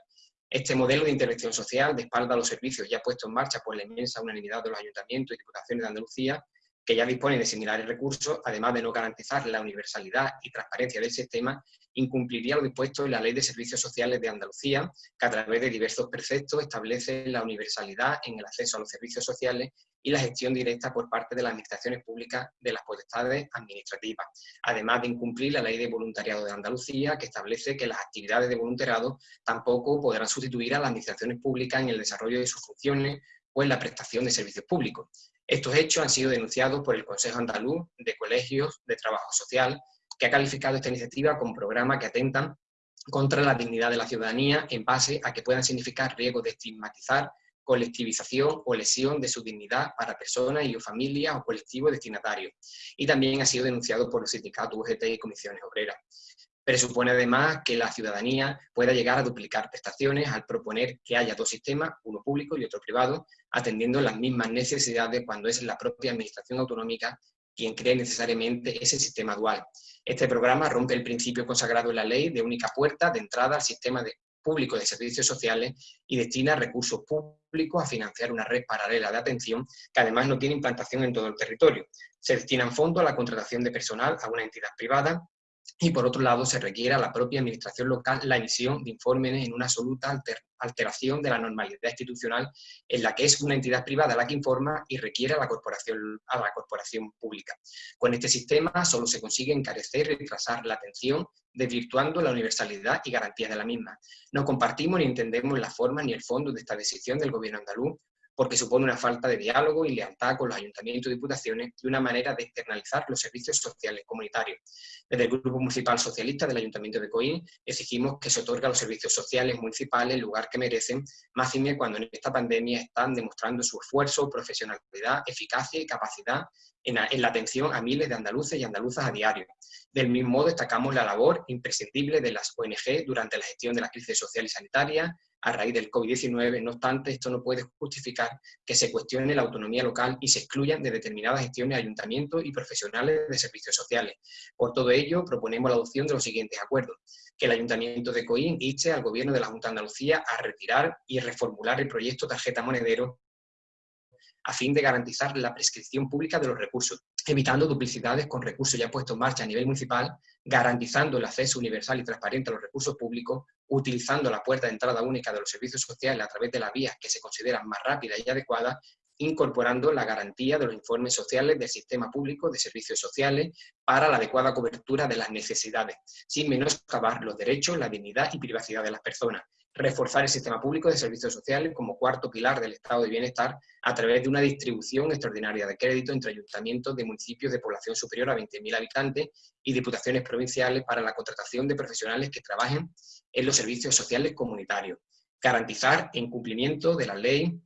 Este modelo de intervención social de espalda a los servicios ya puesto en marcha por la inmensa unanimidad de los ayuntamientos y diputaciones de Andalucía que ya disponen de similares recursos, además de no garantizar la universalidad y transparencia del sistema, incumpliría lo dispuesto en la Ley de Servicios Sociales de Andalucía, que a través de diversos preceptos establece la universalidad en el acceso a los servicios sociales y la gestión directa por parte de las administraciones públicas de las potestades administrativas, además de incumplir la Ley de Voluntariado de Andalucía, que establece que las actividades de voluntariado tampoco podrán sustituir a las administraciones públicas en el desarrollo de sus funciones o en la prestación de servicios públicos. Estos hechos han sido denunciados por el Consejo Andaluz de Colegios de Trabajo Social, que ha calificado esta iniciativa como programa que atentan contra la dignidad de la ciudadanía en base a que puedan significar riesgo de estigmatizar, colectivización o lesión de su dignidad para personas y o familias o colectivos destinatarios. Y también ha sido denunciado por los sindicatos UGT y comisiones obreras. Presupone además que la ciudadanía pueda llegar a duplicar prestaciones al proponer que haya dos sistemas, uno público y otro privado, atendiendo las mismas necesidades cuando es la propia administración autonómica quien cree necesariamente ese sistema dual. Este programa rompe el principio consagrado en la ley de única puerta de entrada al sistema público de servicios sociales y destina recursos públicos a financiar una red paralela de atención que además no tiene implantación en todo el territorio. Se destinan fondos a la contratación de personal a una entidad privada y por otro lado se requiere a la propia administración local la emisión de informes en una absoluta alteración de la normalidad institucional en la que es una entidad privada la que informa y requiere a la corporación, a la corporación pública. Con este sistema solo se consigue encarecer y retrasar la atención, desvirtuando la universalidad y garantías de la misma. No compartimos ni entendemos la forma ni el fondo de esta decisión del gobierno andaluz porque supone una falta de diálogo y lealtad con los ayuntamientos y diputaciones y una manera de externalizar los servicios sociales comunitarios. Desde el Grupo Municipal Socialista del Ayuntamiento de Coín exigimos que se otorgue a los servicios sociales municipales el lugar que merecen, más bien cuando en esta pandemia están demostrando su esfuerzo, profesionalidad, eficacia y capacidad en la, atención a miles de andaluces y andaluzas a diario. Del mismo modo, destacamos la labor imprescindible de las ONG durante la gestión de la crisis social y sanitaria, a raíz del COVID-19, no obstante, esto no puede justificar que se cuestione la autonomía local y se excluyan de determinadas gestiones ayuntamientos y profesionales de servicios sociales. Por todo ello, proponemos la adopción de los siguientes acuerdos. Que el Ayuntamiento de Coín inste al Gobierno de la Junta de Andalucía a retirar y reformular el proyecto Tarjeta Monedero a fin de garantizar la prescripción pública de los recursos, evitando duplicidades con recursos ya puestos en marcha a nivel municipal, garantizando el acceso universal y transparente a los recursos públicos, utilizando la puerta de entrada única de los servicios sociales a través de las vías que se consideran más rápidas y adecuadas, incorporando la garantía de los informes sociales del sistema público de servicios sociales para la adecuada cobertura de las necesidades, sin menoscabar los derechos, la dignidad y privacidad de las personas, reforzar el sistema público de servicios sociales como cuarto pilar del estado de bienestar a través de una distribución extraordinaria de crédito entre ayuntamientos de municipios de población superior a 20.000 habitantes y diputaciones provinciales para la contratación de profesionales que trabajen en los servicios sociales comunitarios. Garantizar en cumplimiento de la ley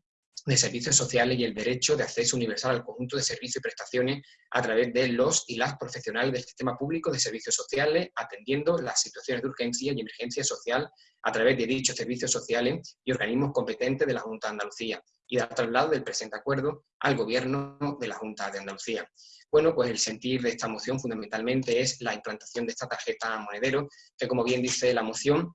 de servicios sociales y el derecho de acceso universal al conjunto de servicios y prestaciones a través de los y las profesionales del sistema público de servicios sociales, atendiendo las situaciones de urgencia y emergencia social a través de dichos servicios sociales y organismos competentes de la Junta de Andalucía y dar traslado del presente acuerdo al Gobierno de la Junta de Andalucía. Bueno, pues el sentir de esta moción fundamentalmente es la implantación de esta tarjeta monedero, que como bien dice la moción,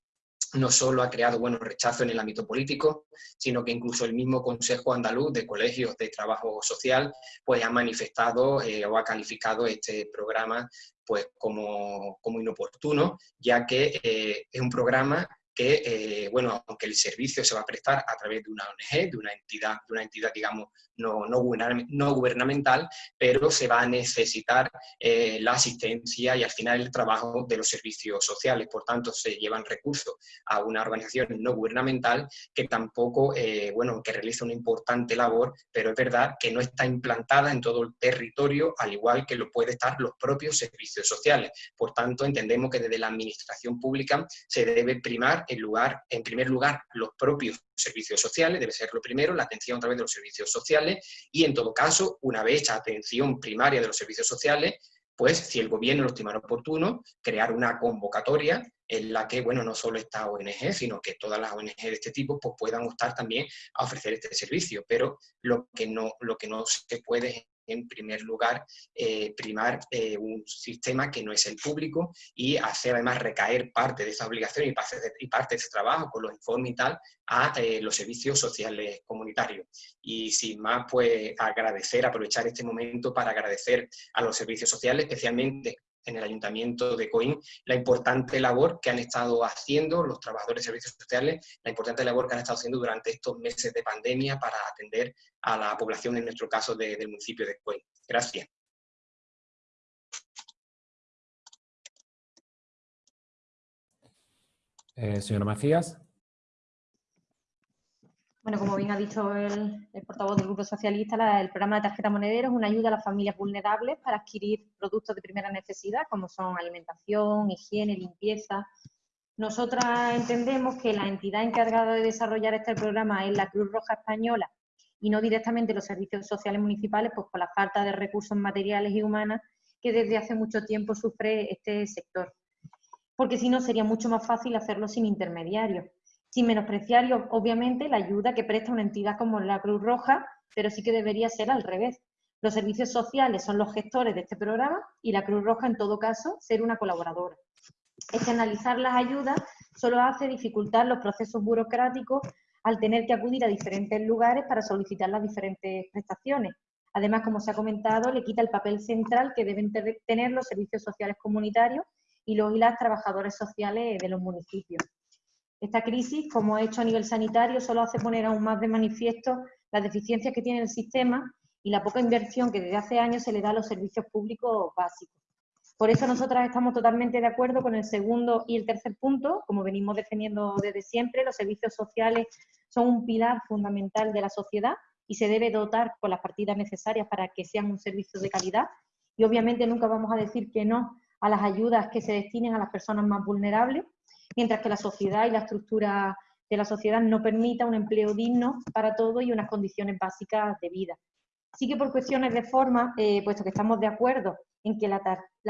no solo ha creado bueno, rechazo en el ámbito político, sino que incluso el mismo Consejo Andaluz de Colegios de Trabajo Social pues, ha manifestado eh, o ha calificado este programa pues, como, como inoportuno, ya que eh, es un programa que, eh, bueno, aunque el servicio se va a prestar a través de una ONG, de una entidad, de una entidad digamos, no, no, gubernamental, pero se va a necesitar eh, la asistencia y al final el trabajo de los servicios sociales. Por tanto, se llevan recursos a una organización no gubernamental que tampoco, eh, bueno, que realiza una importante labor, pero es verdad que no está implantada en todo el territorio, al igual que lo puede estar los propios servicios sociales. Por tanto, entendemos que desde la administración pública se debe primar en, lugar, en primer lugar los propios servicios sociales, debe ser lo primero, la atención a través de los servicios sociales y en todo caso, una vez hecha atención primaria de los servicios sociales, pues si el gobierno lo estimara oportuno, crear una convocatoria en la que, bueno, no solo esta ONG, sino que todas las ONG de este tipo pues, puedan optar también a ofrecer este servicio, pero lo que no, lo que no se puede en primer lugar, eh, primar eh, un sistema que no es el público y hacer además recaer parte de esa obligación y parte de, y ese trabajo con los informes y tal a eh, los servicios sociales comunitarios. Y sin más, pues agradecer, aprovechar este momento para agradecer a los servicios sociales, especialmente en el Ayuntamiento de Coín la importante labor que han estado haciendo los trabajadores de servicios sociales, la importante labor que han estado haciendo durante estos meses de pandemia para atender a la población, en nuestro caso, del municipio de Coín. Gracias. Eh, señora Macías. Bueno, como bien ha dicho el, portavoz del Grupo Socialista, el programa de tarjeta monedero es una ayuda a las familias vulnerables para adquirir productos de primera necesidad, como son alimentación, higiene, limpieza. Nosotras entendemos que la entidad encargada de desarrollar este programa es la Cruz Roja Española y no directamente los servicios sociales municipales, pues por la falta de recursos materiales y humanos que desde hace mucho tiempo sufre este sector. Porque si no, sería mucho más fácil hacerlo sin intermediarios sin menospreciar, obviamente, la ayuda que presta una entidad como la Cruz Roja, pero sí que debería ser al revés, Los servicios sociales son los gestores de este programa y la Cruz Roja, en todo caso, ser una colaboradora. Externalizar las ayudas solo hace dificultar los procesos burocráticos al tener que acudir a diferentes lugares para solicitar las diferentes prestaciones. Además, como se ha comentado, le quita el papel central que deben tener los servicios sociales comunitarios y los y las trabajadores sociales de los municipios. Esta crisis, como ha hecho a nivel sanitario, solo hace poner aún más de manifiesto las deficiencias que tiene el sistema y la poca inversión que desde hace años se le da a los servicios públicos básicos. Por eso nosotras estamos totalmente de acuerdo con el segundo y el tercer punto, como venimos defendiendo desde siempre, los servicios sociales son un pilar fundamental de la sociedad y se debe dotar con las partidas necesarias para que sean un servicio de calidad. Y obviamente nunca vamos a decir que no a las ayudas que se destinen a las personas más vulnerables, mientras que la sociedad y la estructura de la sociedad no permita un empleo digno para todos y unas condiciones básicas de vida. Sí que por cuestiones de forma, eh, puesto que estamos de acuerdo en que la,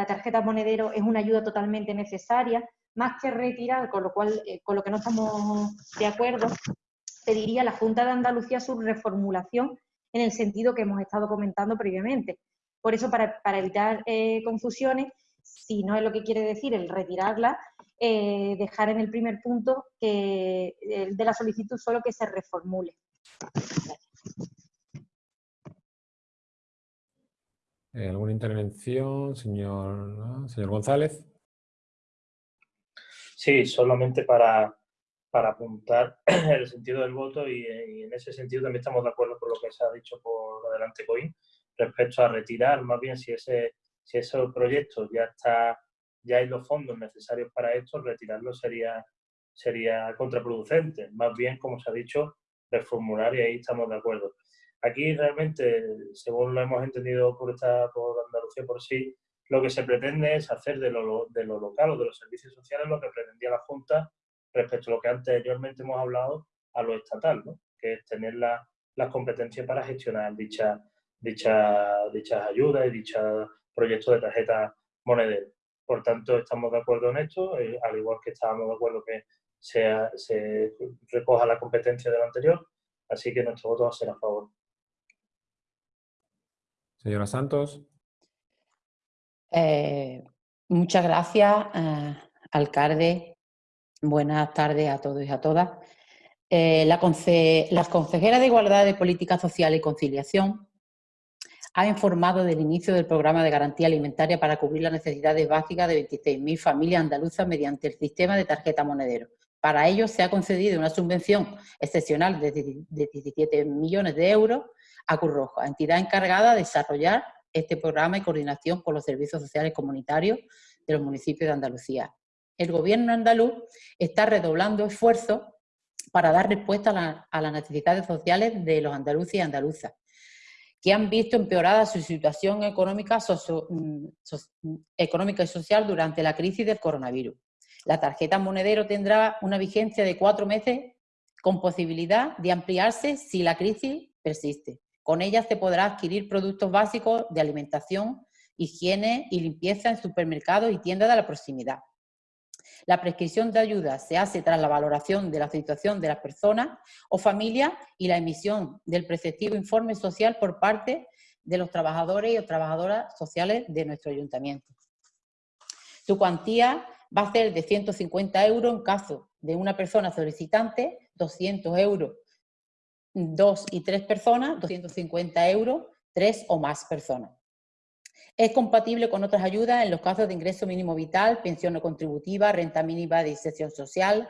tarjeta monedero es una ayuda totalmente necesaria, más que retirar, con lo cual, eh, con lo que no estamos de acuerdo, pediría la Junta de Andalucía su reformulación en el sentido que hemos estado comentando previamente. Por eso, para, evitar eh, confusiones, si no es lo que quiere decir el retirarla, eh, dejar en el primer punto que, de la solicitud solo que se reformule. Eh, ¿Alguna intervención, señor, señor González? Sí, solamente para, para apuntar el sentido del voto y, en ese sentido también estamos de acuerdo con lo que se ha dicho por adelante Coín respecto a retirar, más bien si ese, si ese proyecto ya está, ya hay los fondos necesarios para esto, retirarlo sería, sería contraproducente. Más bien, como se ha dicho, reformular y ahí estamos de acuerdo. Aquí realmente, según lo hemos entendido por, esta, por Andalucía por sí, lo que se pretende es hacer de lo, de lo local o de los servicios sociales lo que pretendía la Junta respecto a lo que anteriormente hemos hablado a lo estatal, ¿no? que es tener la, las competencias para gestionar dicha, dicha, dichas ayudas y dichos proyectos de tarjeta monedera. Por tanto, estamos de acuerdo en esto, eh, al igual que estábamos de acuerdo que sea, se recoja la competencia del anterior, así que nuestro voto va a ser a favor. Señora Santos. Eh, muchas gracias, eh, alcalde. Buenas tardes a todos y a todas. Eh, la, consejera de Igualdad de Política Social y Conciliación ha informado del inicio del programa de garantía alimentaria para cubrir las necesidades básicas de 26.000 familias andaluzas mediante el sistema de tarjeta monedero. Para ello se ha concedido una subvención excepcional de 17 millones de euros a Cruz Roja, entidad encargada de desarrollar este programa en coordinación con los servicios sociales comunitarios de los municipios de Andalucía. El gobierno andaluz está redoblando esfuerzos para dar respuesta a, las necesidades sociales de los andaluces y andaluzas, que han visto empeorada su situación económica, mm, mm, económica y social durante la crisis del coronavirus. La tarjeta monedero tendrá una vigencia de cuatro meses con posibilidad de ampliarse si la crisis persiste. Con ella se podrá adquirir productos básicos de alimentación, higiene y limpieza en supermercados y tiendas de la proximidad. La prescripción de ayuda se hace tras la valoración de la situación de las personas o familias y la emisión del preceptivo informe social por parte de los trabajadores y trabajadoras sociales de nuestro ayuntamiento. Su cuantía va a ser de 150 euros en caso de una persona solicitante, 200 euros dos y tres personas, 250 euros, tres o más personas. Es compatible con otras ayudas en los casos de ingreso mínimo vital, pensión no contributiva, renta mínima de inserción social,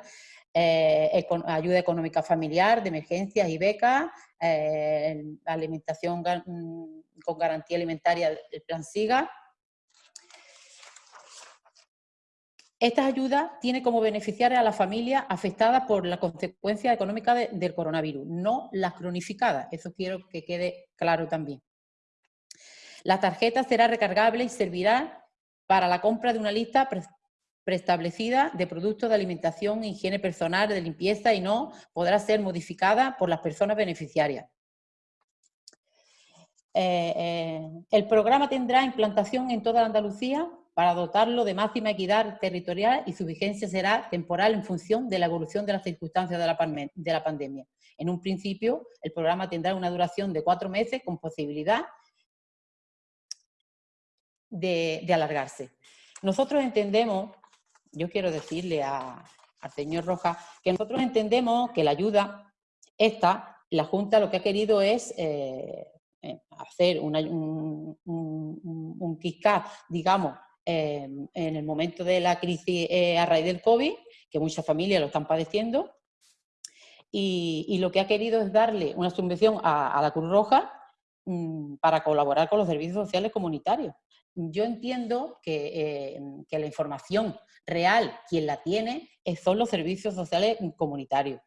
eh, ayuda económica familiar, de emergencias y becas, eh, alimentación mm, con garantía alimentaria del plan SIGA, Estas ayudas tienen como beneficiarias a las familias afectadas por la consecuencia económica del coronavirus, no las cronificadas. Eso quiero que quede claro también. La tarjeta será recargable y servirá para la compra de una lista preestablecida de productos de alimentación, higiene personal, de limpieza y no podrá ser modificada por las personas beneficiarias. Eh, eh, el programa tendrá implantación en toda Andalucía para dotarlo de máxima equidad territorial y su vigencia será temporal en función de la evolución de las circunstancias de la, de la pandemia. En un principio, el programa tendrá una duración de cuatro meses con posibilidad de, alargarse. Nosotros entendemos, yo quiero decirle a, al señor Rojas, que nosotros entendemos que la ayuda, esta, la Junta lo que ha querido es eh, eh, hacer un, un, un digamos, eh, en el momento de la crisis eh, a raíz del COVID, que muchas familias lo están padeciendo, y, lo que ha querido es darle una subvención a, la Cruz Roja mmm, para colaborar con los servicios sociales comunitarios. Yo entiendo que, eh, que la información real, quien la tiene, son los servicios sociales comunitarios.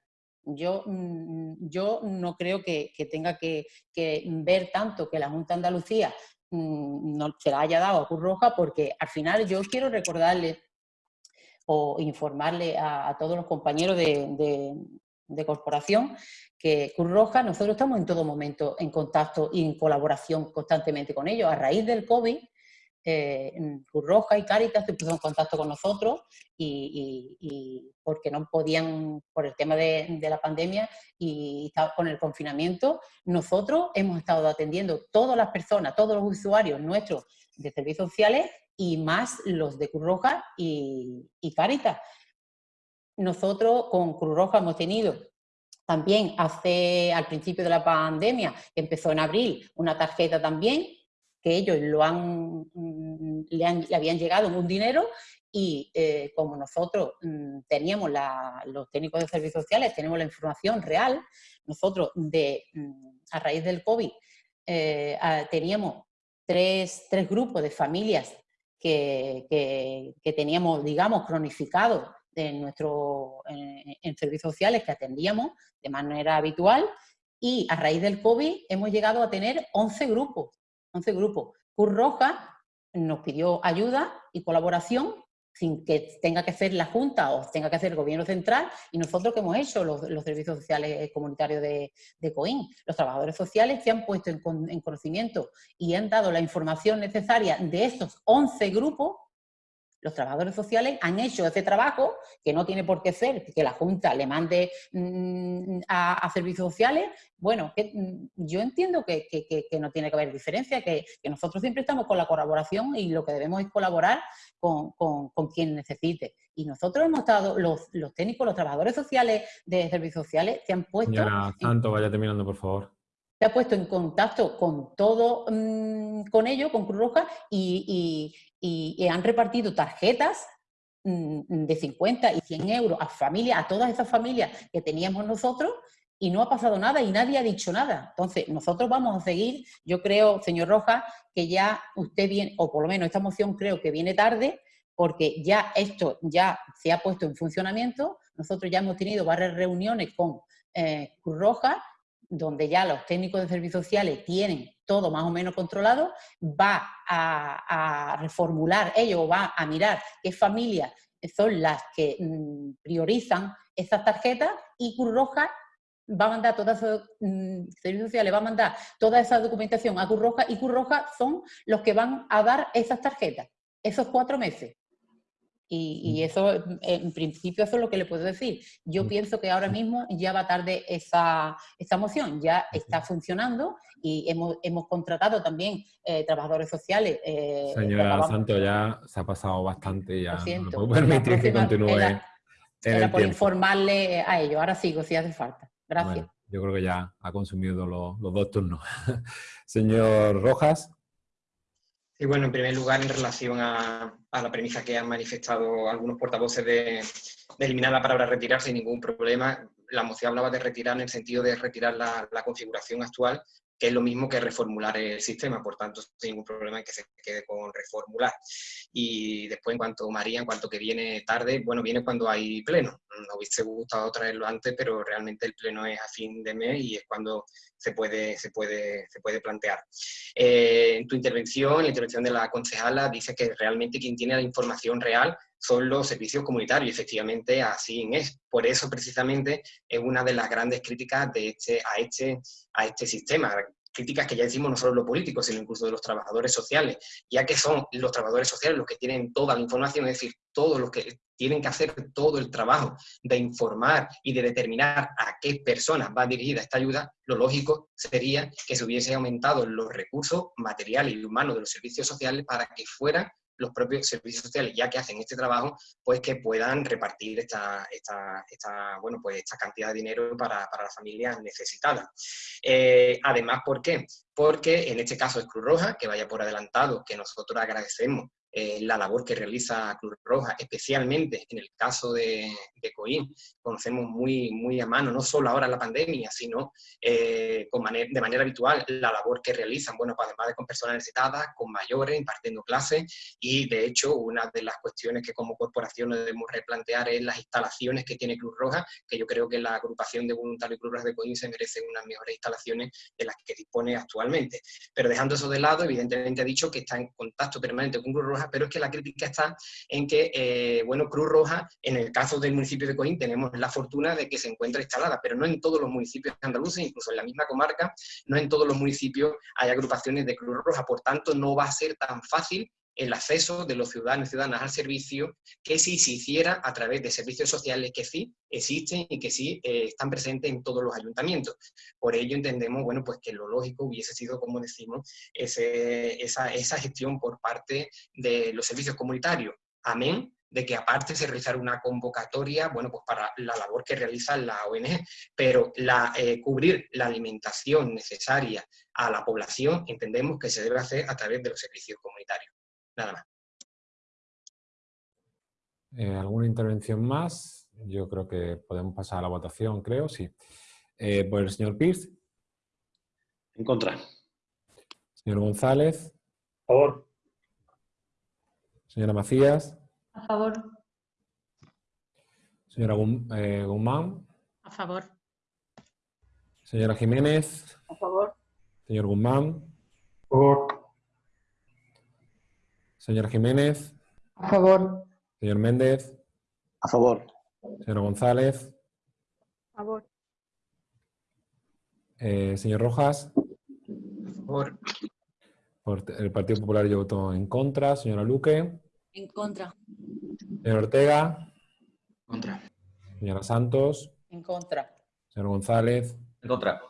Yo, mm, yo no creo que, tenga que, ver tanto que la Junta de Andalucía mm, no se la haya dado a Cruz Roja, porque al final yo quiero recordarle o informarle a, todos los compañeros de, de, de, corporación que Cruz Roja, nosotros estamos en todo momento en contacto y en colaboración constantemente con ellos. A raíz del COVID, eh, Cruz Roja y Cáritas se pusieron en contacto con nosotros y, porque no podían, por el tema de, la pandemia y con el confinamiento, nosotros hemos estado atendiendo todas las personas, todos los usuarios nuestros de servicios sociales y más los de Cruz Roja y, y Cáritas. Nosotros con Cruz Roja hemos tenido también hace, al principio de la pandemia, empezó en abril, una tarjeta también que ellos lo han, mm, le, han, le habían llegado un dinero y eh, como nosotros mmm, teníamos los técnicos de servicios sociales, tenemos la información real, nosotros de, mmm, a raíz del COVID eh, teníamos tres, tres, grupos de familias que, que, teníamos, digamos, cronificados en, en servicios sociales que atendíamos de manera habitual y a raíz del COVID hemos llegado a tener 11 grupos 11 grupos. Cruz Roja nos pidió ayuda y colaboración sin que tenga que hacer la Junta o tenga que hacer el Gobierno Central, y nosotros que hemos hecho los, los servicios sociales comunitarios de, de, COIN, los trabajadores sociales se han puesto en, en, conocimiento y han dado la información necesaria de estos 11 grupos los trabajadores sociales han hecho ese trabajo, que no tiene por qué ser que la Junta le mande mmm, a, a, servicios sociales. Bueno, que, mmm, yo entiendo que, que, que, no tiene que haber diferencia, que, nosotros siempre estamos con la colaboración y lo que debemos es colaborar con, con, con quien necesite. Y nosotros hemos estado, los, los, técnicos, los trabajadores sociales de servicios sociales, se han puesto... Señora Santo, vaya terminando, por favor se ha puesto en contacto con todo, mmm, con ellos, con Cruz Roja, y han repartido tarjetas mm, de 50 y 100 euros a familias, a todas esas familias que teníamos nosotros, y no ha pasado nada y nadie ha dicho nada. Entonces, nosotros vamos a seguir, yo creo, señor Rojas, que ya usted viene, o por lo menos esta moción creo que viene tarde, porque ya esto ya se ha puesto en funcionamiento, nosotros ya hemos tenido varias reuniones con eh, Cruz Roja donde ya los técnicos de servicios sociales tienen todo más o menos controlado, va a, reformular ello, va a mirar qué familias son las que mmm, priorizan esas tarjetas y Cruz Roja va a mandar toda esa, mmm, servicios sociales va a mandar toda esa documentación a Cruz Roja y Cruz Roja son los que van a dar esas tarjetas, esos cuatro meses. Y, y, eso, en principio, eso es lo que le puedo decir. Yo pienso que ahora mismo ya va tarde esa, esa moción, ya está funcionando y hemos, hemos contratado también eh, trabajadores sociales. Eh, Señora Santo, ya se ha pasado bastante, ya no puedo permitir que continúe. Era, era por tiempo. informarle a ellos, ahora sigo si hace falta. Gracias. Bueno, yo creo que ya ha consumido los, los dos turnos. Señor Rojas. Sí, bueno, en primer lugar, en relación a, a la premisa que han manifestado algunos portavoces de, de, eliminar la palabra retirar sin ningún problema, la moción hablaba de retirar en el sentido de retirar la, la configuración actual, que es lo mismo que reformular el sistema, por tanto, sin ningún problema en que se quede con reformular. Y después, en cuanto María, en cuanto que viene tarde, bueno, viene cuando hay pleno. Nos hubiese gustado traerlo antes, pero realmente el pleno es a fin de mes y es cuando se puede, se puede, se puede plantear. Eh, en tu intervención, en la intervención de la concejala, dice que realmente quien tiene la información real son los servicios comunitarios, efectivamente así es. Por eso, precisamente, es una de las grandes críticas de este, a, este, a este sistema, críticas que ya decimos no solo los políticos, sino incluso de los trabajadores sociales, ya que son los trabajadores sociales los que tienen toda la información, es decir, todos los que tienen que hacer todo el trabajo de informar y de determinar a qué personas va dirigida esta ayuda, lo lógico sería que se hubiese aumentado los recursos materiales y humanos de los servicios sociales para que fueran los propios servicios sociales, ya que hacen este trabajo, pues que puedan repartir esta, esta, bueno, pues esta cantidad de dinero para, para las familias necesitadas. Eh, además, ¿por qué? Porque en este caso es Cruz Roja, que vaya por adelantado, que nosotros agradecemos eh, la labor que realiza Cruz Roja, especialmente en el caso de, de COIN, conocemos muy, muy a mano, no solo ahora la pandemia, sino eh, de manera habitual la labor que realizan, bueno, pues además de con personas necesitadas, con mayores, impartiendo clases, y de hecho una de las cuestiones que como corporación debemos replantear es las instalaciones que tiene Cruz Roja, que yo creo que la agrupación de voluntarios Cruz Roja de COIN se merece unas mejores instalaciones de las que dispone actualmente. Pero dejando eso de lado, evidentemente ha dicho que está en contacto permanente con Cruz Roja, pero es que la crítica está en que, eh, bueno, Cruz Roja, en el caso del municipio de Coín, tenemos la fortuna de que se encuentra instalada, pero no en todos los municipios andaluces, incluso en la misma comarca, no en todos los municipios hay agrupaciones de Cruz Roja, por tanto no va a ser tan fácil el acceso de los ciudadanos y ciudadanas al servicio que si se hiciera a través de servicios sociales que sí existen y que sí eh, están presentes en todos los ayuntamientos. Por ello entendemos bueno, pues que lo lógico hubiese sido, como decimos, esa, esa gestión por parte de los servicios comunitarios. Amén de que aparte se realizara una convocatoria, bueno, pues para la labor que realiza la ONG, pero eh, cubrir la alimentación necesaria a la población entendemos que se debe hacer a través de los servicios comunitarios. Nada más. Eh, ¿Alguna intervención más? Yo creo que podemos pasar a la votación, creo, sí. Eh, por el señor Pierce. En contra. Señor González. A favor. Señora Macías. A favor. Señora eh, Guzmán. A favor. Señora Jiménez. A favor. Señor Guzmán. A favor. Señor Jiménez. A favor. Señor Méndez. A favor. Señor González. A favor. Eh, señor Rojas. Por, Por el Partido Popular yo voto en contra. Señora Luque. En contra. Señor Ortega. contra. Señora Santos. En contra. Señor González. En contra.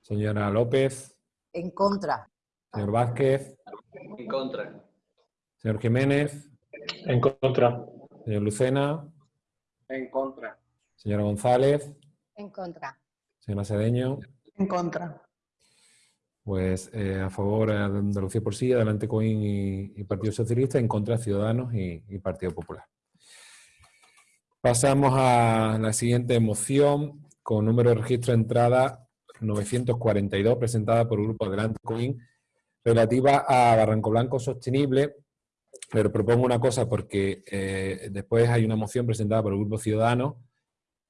Señora López. En contra. Señor Vázquez. En contra. Señor Jiménez. En contra. Señor Lucena. En contra. Señora González. En contra. Señora Cedeño. En contra. Pues eh, a favor de Andalucía por sí, adelante Coín y, y Partido Socialista, en contra de Ciudadanos y, y Partido Popular. Pasamos a la siguiente moción con número de registro de entrada 942, presentada por el Grupo Adelante Coín, relativa a Barranco Blanco Sostenible, pero propongo una cosa porque eh, después hay una moción presentada por el Grupo Ciudadanos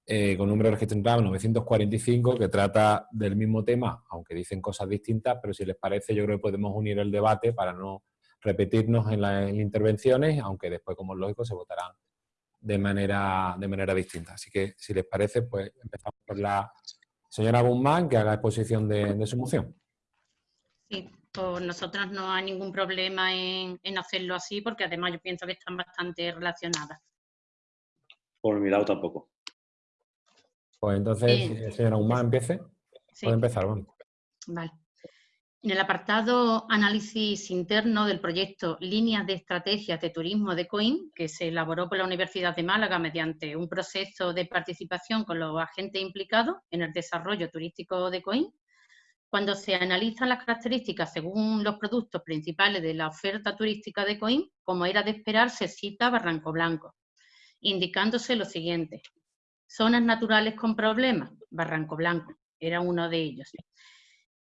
eh, con número entrada 945 que trata del mismo tema, aunque dicen cosas distintas, pero si les parece yo creo que podemos unir el debate para no repetirnos en las intervenciones, aunque después, como es lógico, se votarán de manera, de manera distinta. Así que, si les parece, pues empezamos por la señora Guzmán, que haga exposición de, de su moción. Sí, pues nosotros no hay ningún problema en, en hacerlo así, porque además yo pienso que están bastante relacionadas. Por mi lado tampoco. Pues entonces, Bien. eh, señora Guzmán, empiece. Sí. Puede empezar, vamos. Vale. En el apartado análisis interno del proyecto Líneas de Estrategias de Turismo de COIN, que se elaboró por la Universidad de Málaga mediante un proceso de participación con los agentes implicados en el desarrollo turístico de COIN, cuando se analizan las características según los productos principales de la oferta turística de COIN, como era de esperar, se cita Barranco Blanco, indicándose lo siguiente. Zonas naturales con problemas, Barranco Blanco, era uno de ellos.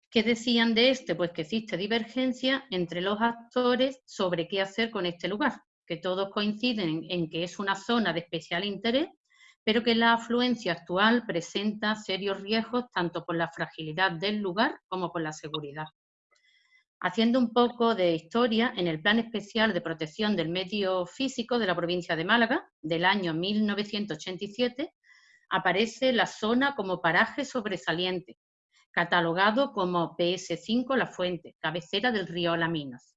¿Qué decían de este? Pues que existe divergencia entre los actores sobre qué hacer con este lugar, que todos coinciden en, en que es una zona de especial interés, pero que la afluencia actual presenta serios riesgos tanto por la fragilidad del lugar como por la seguridad. Haciendo un poco de historia, en el Plan Especial de Protección del Medio Físico de la provincia de Málaga, del año 1987, aparece la zona como paraje sobresaliente, catalogado como PS5 La Fuente, cabecera del río Alaminos.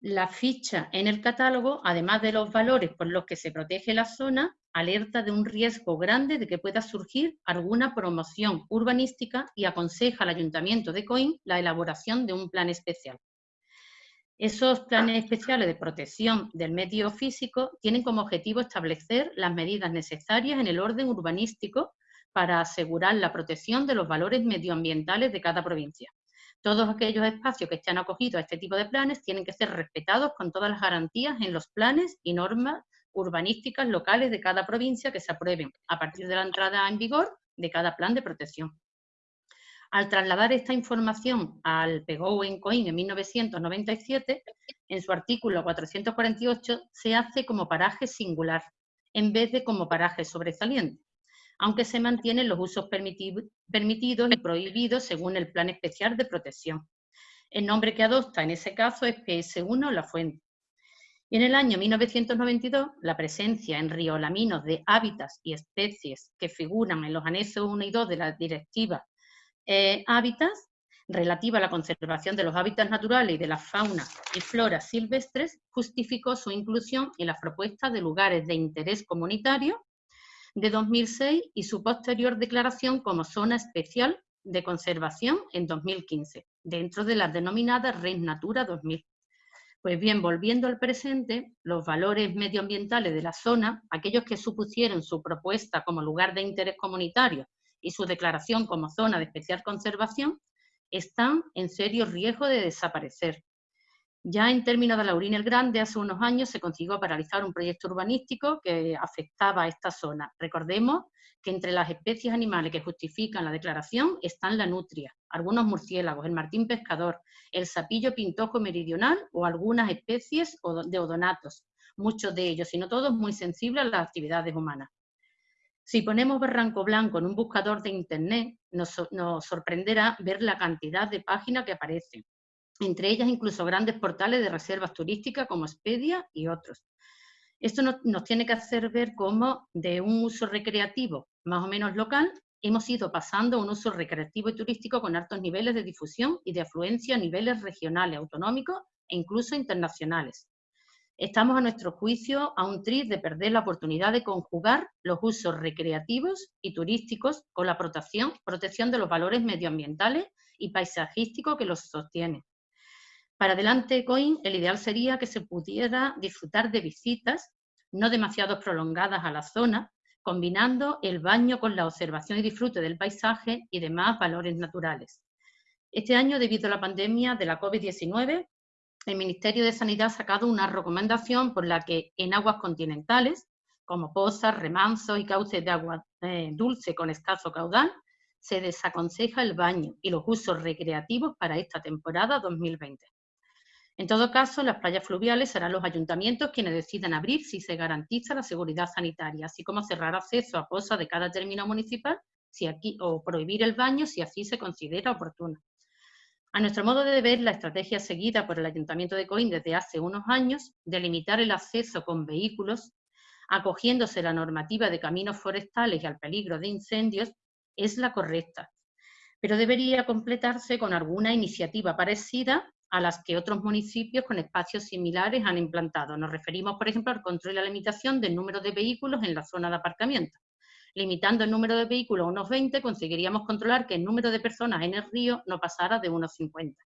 La ficha en el catálogo, además de los valores por los que se protege la zona, alerta de un riesgo grande de que pueda surgir alguna promoción urbanística y aconseja al Ayuntamiento de Coín la elaboración de un plan especial. Esos planes especiales de protección del medio físico tienen como objetivo establecer las medidas necesarias en el orden urbanístico para asegurar la protección de los valores medioambientales de cada provincia. Todos aquellos espacios que estén acogidos a este tipo de planes tienen que ser respetados con todas las garantías en los planes y normas urbanísticas locales de cada provincia que se aprueben a partir de la entrada en vigor de cada plan de protección. Al trasladar esta información al PGO en COIN en 1997, en su artículo 448 se hace como paraje singular, en vez de como paraje sobresaliente aunque se mantienen los usos permitidos y prohibidos según el Plan Especial de Protección. El nombre que adopta en ese caso es PS1 La Fuente. Y en el año 1992, la presencia en Río Laminos de hábitats y especies que figuran en los anexos 1 y 2 de la Directiva eh, Hábitats, relativa a la conservación de los hábitats naturales y de la fauna y flora silvestres, justificó su inclusión en las propuestas de lugares de interés comunitario de 2006 y su posterior declaración como zona especial de conservación en 2015, dentro de las denominadas Red Natura 2000. Pues bien, volviendo al presente, los valores medioambientales de la zona, aquellos que supusieron su propuesta como lugar de interés comunitario y su declaración como zona de especial conservación, están en serio riesgo de desaparecer, ya en términos de Laurín el Grande, hace unos años se consiguió paralizar un proyecto urbanístico que afectaba a esta zona. Recordemos que entre las especies animales que justifican la declaración están la nutria, algunos murciélagos, el martín pescador, el sapillo pintojo meridional o algunas especies de odonatos, muchos de ellos, si no todos, muy sensibles a las actividades humanas. Si ponemos Barranco Blanco en un buscador de Internet, nos, nos sorprenderá ver la cantidad de páginas que aparecen entre ellas incluso grandes portales de reservas turísticas como Expedia y otros. Esto nos, tiene que hacer ver cómo de un uso recreativo más o menos local hemos ido pasando a un uso recreativo y turístico con altos niveles de difusión y de afluencia a niveles regionales, autonómicos e incluso internacionales. Estamos a nuestro juicio a un tris de perder la oportunidad de conjugar los usos recreativos y turísticos con la protección, protección de los valores medioambientales y paisajísticos que los sostienen. Para adelante Coin, el ideal sería que se pudiera disfrutar de visitas no demasiado prolongadas a la zona, combinando el baño con la observación y disfrute del paisaje y demás valores naturales. Este año, debido a la pandemia de la COVID-19, el Ministerio de Sanidad ha sacado una recomendación por la que en aguas continentales, como pozas, remansos y cauces de agua eh, dulce con escaso caudal, se desaconseja el baño y los usos recreativos para esta temporada 2020. En todo caso, las playas fluviales serán los ayuntamientos quienes decidan abrir si se garantiza la seguridad sanitaria, así como cerrar acceso a pozas de cada término municipal si aquí, o prohibir el baño si así se considera oportuno. A nuestro modo de ver, la estrategia seguida por el Ayuntamiento de Coín desde hace unos años de limitar el acceso con vehículos, acogiéndose la normativa de caminos forestales y al peligro de incendios, es la correcta, pero debería completarse con alguna iniciativa parecida a las que otros municipios con espacios similares han implantado. Nos referimos, por ejemplo, al control y la limitación del número de vehículos en la zona de aparcamiento. Limitando el número de vehículos a unos 20, conseguiríamos controlar que el número de personas en el río no pasara de unos 50.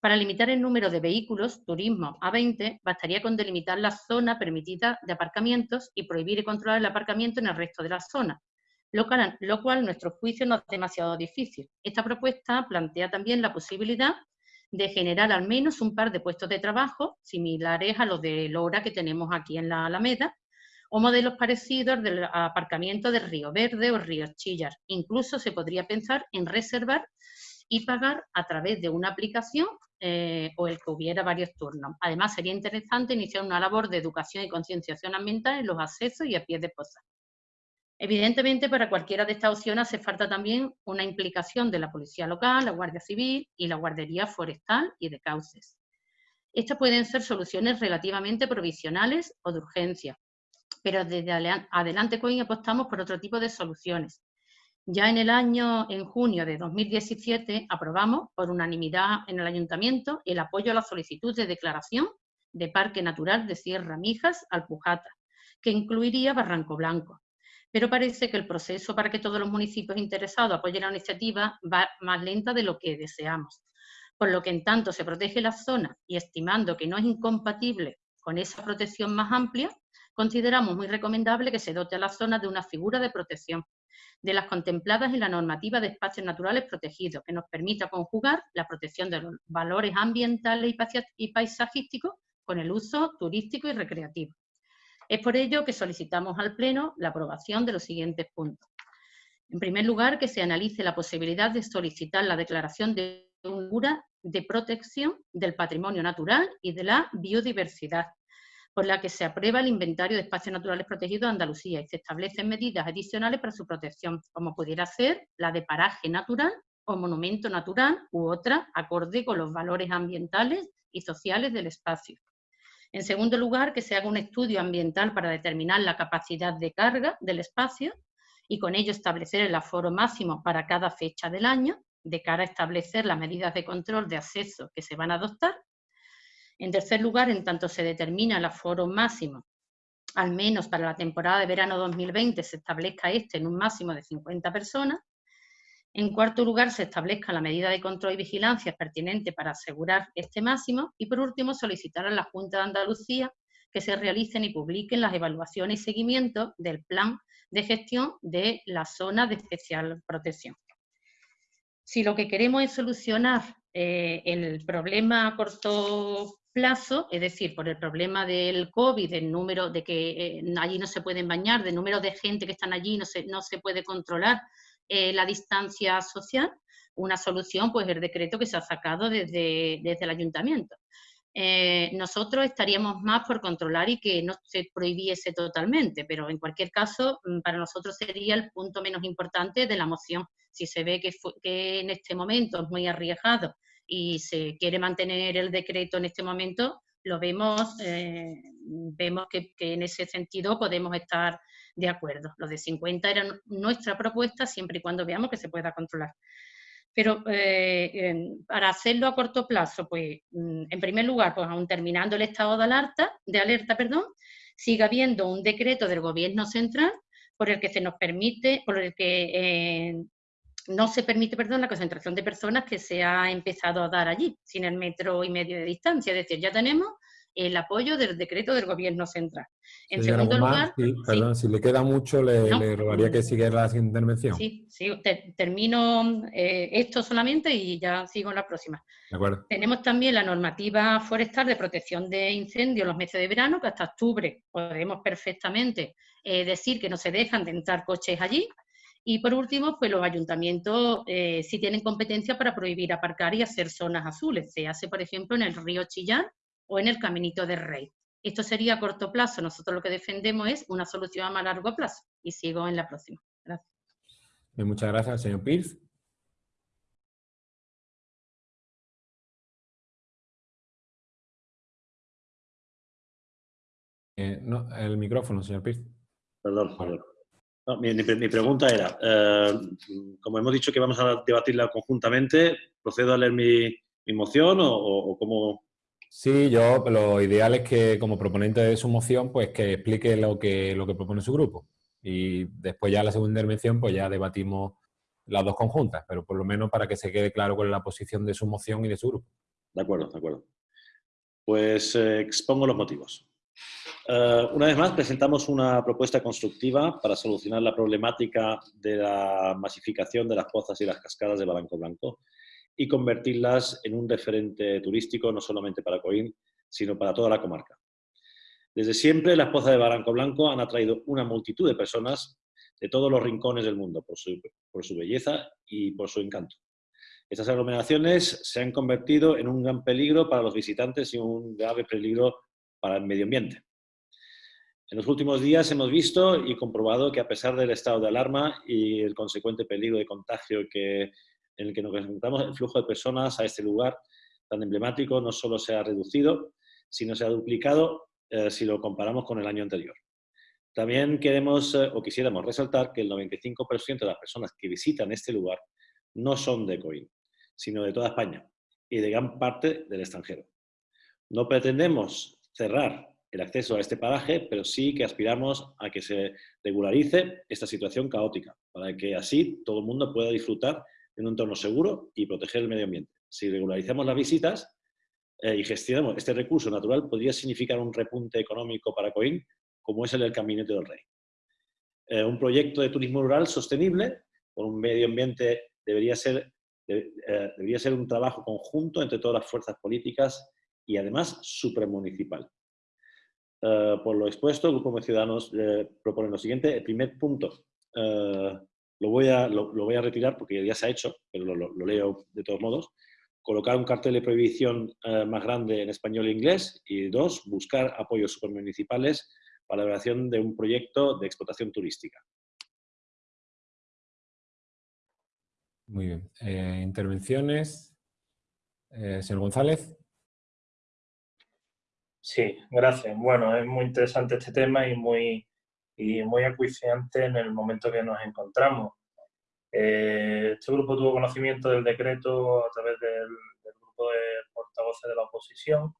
Para limitar el número de vehículos, turismo, a 20, bastaría con delimitar la zona permitida de aparcamientos y prohibir y controlar el aparcamiento en el resto de la zona, lo cual, lo nuestro juicio no es demasiado difícil. Esta propuesta plantea también la posibilidad de generar al menos un par de puestos de trabajo similares a los de Lora que tenemos aquí en la Alameda, o modelos parecidos del aparcamiento de Río Verde o Río Chillar. Incluso se podría pensar en reservar y pagar a través de una aplicación eh, o el que hubiera varios turnos. Además, sería interesante iniciar una labor de educación y concienciación ambiental en los accesos y a pie de posa. Evidentemente, para cualquiera de estas opciones hace falta también una implicación de la Policía Local, la Guardia Civil y la Guardería Forestal y de Cauces. Estas pueden ser soluciones relativamente provisionales o de urgencia, pero desde adelante COIN apostamos por otro tipo de soluciones. Ya en el año, en junio de 2017, aprobamos por unanimidad en el Ayuntamiento el apoyo a la solicitud de declaración de Parque Natural de Sierra Mijas Alpujata, que incluiría Barranco Blanco. Pero parece que el proceso para que todos los municipios interesados apoyen la iniciativa va más lenta de lo que deseamos. Por lo que en tanto se protege la zona y estimando que no es incompatible con esa protección más amplia, consideramos muy recomendable que se dote a la zona de una figura de protección de las contempladas en la normativa de espacios naturales protegidos, que nos permita conjugar la protección de los valores ambientales y paisajísticos con el uso turístico y recreativo. Es por ello que solicitamos al Pleno la aprobación de los siguientes puntos. En primer lugar, que se analice la posibilidad de solicitar la declaración de una de protección del patrimonio natural y de la biodiversidad, por la que se aprueba el inventario de espacios naturales protegidos de Andalucía y se establecen medidas adicionales para su protección, como pudiera ser la de paraje natural o monumento natural u otra acorde con los valores ambientales y sociales del espacio. En segundo lugar, que se haga un estudio ambiental para determinar la capacidad de carga del espacio y con ello establecer el aforo máximo para cada fecha del año, de cara a establecer las medidas de control de acceso que se van a adoptar en tercer lugar, en tanto se determina el aforo máximo, al menos para la temporada de verano 2020 se establezca este en un máximo de 50 personas. En cuarto lugar, se establezca la medida de control y vigilancia pertinente para asegurar este máximo. Y por último, solicitar a la Junta de Andalucía que se realicen y publiquen las evaluaciones y seguimientos del plan de gestión de la zona de especial protección. Si lo que queremos es solucionar eh, el problema a corto plazo, es decir, por el problema del COVID, del número de que eh, allí no se pueden bañar, del número de gente que están allí, no se, no se puede controlar eh, la distancia social, una solución, pues el decreto que se ha sacado desde, desde el ayuntamiento. Eh, nosotros estaríamos más por controlar y que no se prohibiese totalmente, pero en cualquier caso, mm, para nosotros sería el punto menos importante de la moción. Si se ve que, que en este momento es muy arriesgado y se quiere mantener el decreto en este momento, lo vemos, eh, vemos que, en ese sentido podemos estar de acuerdo. Los de 50 era nuestra propuesta siempre y cuando veamos que se pueda controlar. Pero eh, para hacerlo a corto plazo, pues mm, en primer lugar, pues aún terminando el estado de alerta, de alerta, perdón, sigue habiendo un decreto del gobierno central por el que se nos permite, por el que eh, no se permite, perdón, la concentración de personas que se ha empezado a dar allí, sin el metro y medio de distancia. Es decir, ya tenemos el apoyo del decreto del gobierno central. En segundo lugar... perdón, si le queda mucho, le, rogaría que siguiera la intervención. Sí, sí, termino eh, esto solamente y ya sigo en la próxima. De acuerdo. Tenemos también la normativa forestal de protección de incendios en los meses de verano, que hasta octubre podemos perfectamente eh, decir que no se dejan de entrar coches allí, y por último, pues los ayuntamientos eh, sí tienen competencia para prohibir aparcar y hacer zonas azules. Se hace, por ejemplo, en el río Chillán o en el Caminito del Rey. Esto sería a corto plazo. Nosotros lo que defendemos es una solución a más largo plazo. Y sigo en la próxima. Gracias. muchas gracias, señor Pierce. Eh, no, el micrófono, señor Pierce. Perdón, perdón mi, pregunta era, eh, como hemos dicho que vamos a debatirla conjuntamente, ¿procedo a leer mi, moción o, cómo...? Sí, yo lo ideal es que como proponente de su moción, pues que explique lo que, lo que propone su grupo. Y después ya la segunda intervención, pues ya debatimos las dos conjuntas, pero por lo menos para que se quede claro cuál es la posición de su moción y de su grupo. De acuerdo, de acuerdo. Pues eh, expongo los motivos. Eh, una vez más, presentamos una propuesta constructiva para solucionar la problemática de la masificación de las pozas y las cascadas de Balanco Blanco y convertirlas en un referente turístico no solamente para Coín, sino para toda la comarca. Desde siempre, las pozas de Balanco Blanco han atraído una multitud de personas de todos los rincones del mundo por su, por su belleza y por su encanto. Estas aglomeraciones se han convertido en un gran peligro para los visitantes y un grave peligro para el medio ambiente. En los últimos días hemos visto y comprobado que a pesar del estado de alarma y el consecuente peligro de contagio en el que nos encontramos, el flujo de personas a este lugar tan emblemático no solo se ha reducido, sino se ha duplicado eh, si lo comparamos con el año anterior. También queremos eh, o quisiéramos resaltar que el 95% de las personas que visitan este lugar no son de Coín, sino de toda España y de gran parte del extranjero. No pretendemos cerrar el acceso a este paraje, pero sí que aspiramos a que se regularice esta situación caótica, para que así todo el mundo pueda disfrutar de un entorno seguro y proteger el medio ambiente. Si regularizamos las visitas eh, y gestionamos este recurso natural, podría significar un repunte económico para Coín como es el del Caminete del Rey. Eh, un proyecto de turismo rural sostenible con un medio ambiente debería ser, eh, debería ser un trabajo conjunto entre todas las fuerzas políticas y además supramunicipal. Uh, por lo expuesto, el Grupo de Ciudadanos propone lo siguiente. El primer punto lo, voy a, lo, voy a retirar porque ya se ha hecho, pero lo, leo de todos modos. Colocar un cartel de prohibición más grande en español e inglés. Y dos, buscar apoyos supermunicipales para la elaboración de un proyecto de explotación turística. Muy bien. Eh, intervenciones. Eh, señor González. Sí, gracias. Bueno, es muy interesante este tema y muy, y muy acuiciante en el momento que nos encontramos. Eh, este grupo tuvo conocimiento del decreto a través del, grupo de portavoces de la oposición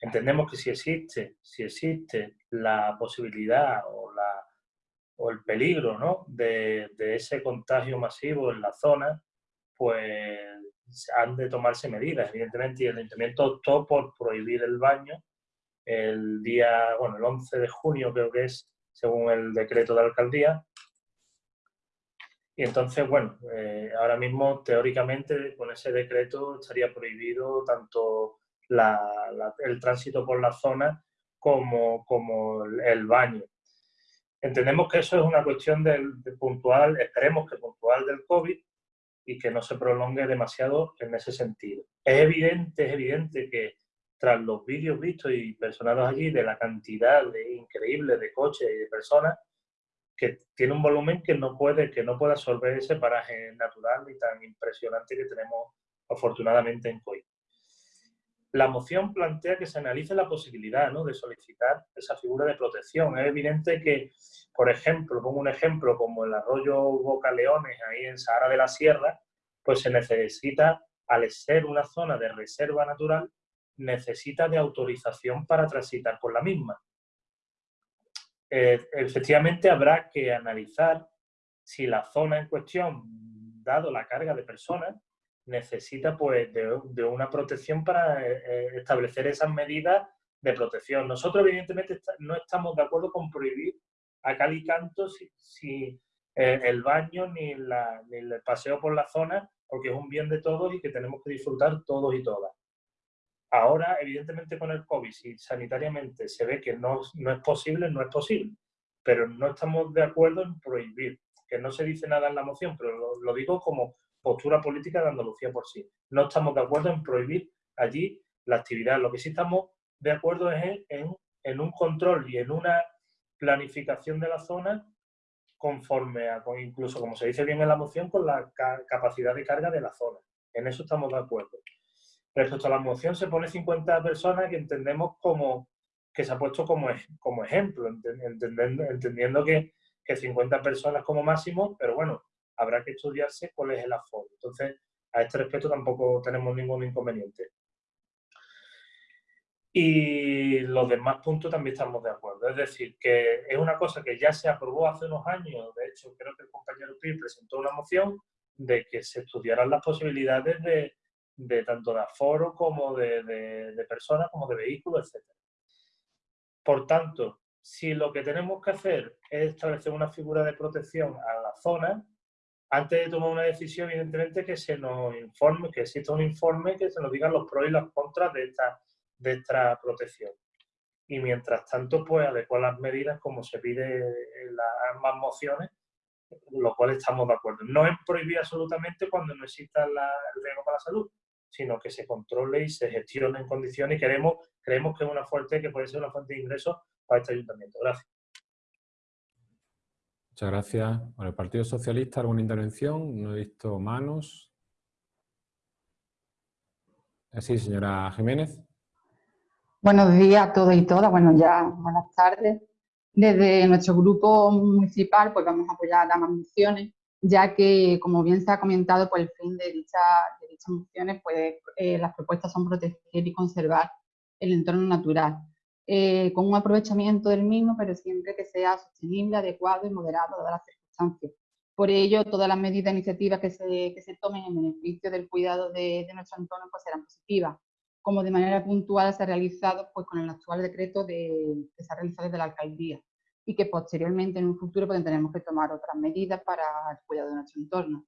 entendemos que si existe, si existe la posibilidad o, la, o el peligro ¿no? de, ese contagio masivo en la zona, pues han de tomarse medidas, evidentemente, y el Ayuntamiento optó por prohibir el baño el día, bueno, el 11 de junio creo que es, según el decreto de alcaldía, y entonces, bueno, eh, ahora mismo teóricamente con ese decreto estaría prohibido tanto el tránsito por la zona como, como el baño. Entendemos que eso es una cuestión del, puntual, esperemos que puntual del COVID y que no se prolongue demasiado en ese sentido. Es evidente, es evidente que tras los vídeos vistos y personados allí de la cantidad de, increíble de coches y de personas, que tiene un volumen que no puede, que no puede absorber ese paraje natural y tan impresionante que tenemos afortunadamente en Coy la moción plantea que se analice la posibilidad de solicitar esa figura de protección. Es evidente que, por ejemplo, pongo un ejemplo como el arroyo Boca Leones, ahí en Sahara de la Sierra, pues se necesita, al ser una zona de reserva natural, necesita de autorización para transitar por la misma. Eh, efectivamente, habrá que analizar si la zona en cuestión, dado la carga de personas, necesita pues de, una protección para eh, eh, establecer esas medidas de protección. Nosotros evidentemente no estamos de acuerdo con prohibir a cal y canto si, eh, el baño ni, el paseo por la zona, porque es un bien de todos y que tenemos que disfrutar todos y todas. Ahora, evidentemente con el COVID, si sanitariamente se ve que no, no es posible, no es posible, pero no estamos de acuerdo en prohibir, que no se dice nada en la moción, pero lo digo como postura política de Andalucía por sí. No estamos de acuerdo en prohibir allí la actividad. Lo que sí estamos de acuerdo es en, un control y en una planificación de la zona conforme a, incluso como se dice bien en la moción, con la capacidad de carga de la zona. En eso estamos de acuerdo. Respecto a la moción se pone 50 personas que entendemos como que se ha puesto como, como ejemplo, entendiendo, entendiendo que, que 50 personas como máximo, pero bueno, habrá que estudiarse cuál es el aforo. Entonces, a este respecto tampoco tenemos ningún inconveniente. Y los demás puntos también estamos de acuerdo. Es decir, que es una cosa que ya se aprobó hace unos años. De hecho, creo que el compañero Pi presentó una moción de que se estudiaran las posibilidades de, tanto de aforo como de, de personas, como de vehículos, etc. Por tanto, si lo que tenemos que hacer es establecer una figura de protección a la zona, antes de tomar una decisión, evidentemente, que se nos informe, que exista un informe que se nos digan los pros y los contras de esta, de esta protección. Y mientras tanto, pues adecuar las medidas como se pide en las ambas mociones, lo cual estamos de acuerdo. No es prohibir absolutamente cuando no exista el riesgo para la salud, sino que se controle y se gestione en condiciones y queremos, creemos que es una fuerte, que puede ser una fuente de ingresos para este ayuntamiento. Gracias. Muchas gracias. Por el Partido Socialista, ¿alguna intervención? No he visto manos. Sí, señora Jiménez. Buenos días a todos y todas. Bueno, ya buenas tardes. Desde nuestro grupo municipal pues vamos a apoyar ambas mociones, ya que, como bien se ha comentado, pues el fin de, dicha, de dichas mociones, pues eh, las propuestas son proteger y conservar el entorno natural, eh, con un aprovechamiento del mismo, pero siempre que sea sostenible, adecuado y moderado dadas las circunstancias. Por ello, todas las medidas e iniciativas que se, que se tomen en beneficio del cuidado de, de nuestro entorno pues serán positivas como de manera puntual se ha realizado pues, con el actual decreto de, que se ha realizado desde la alcaldía y que posteriormente en un futuro pues, tendremos que tomar otras medidas para el cuidado de nuestro entorno.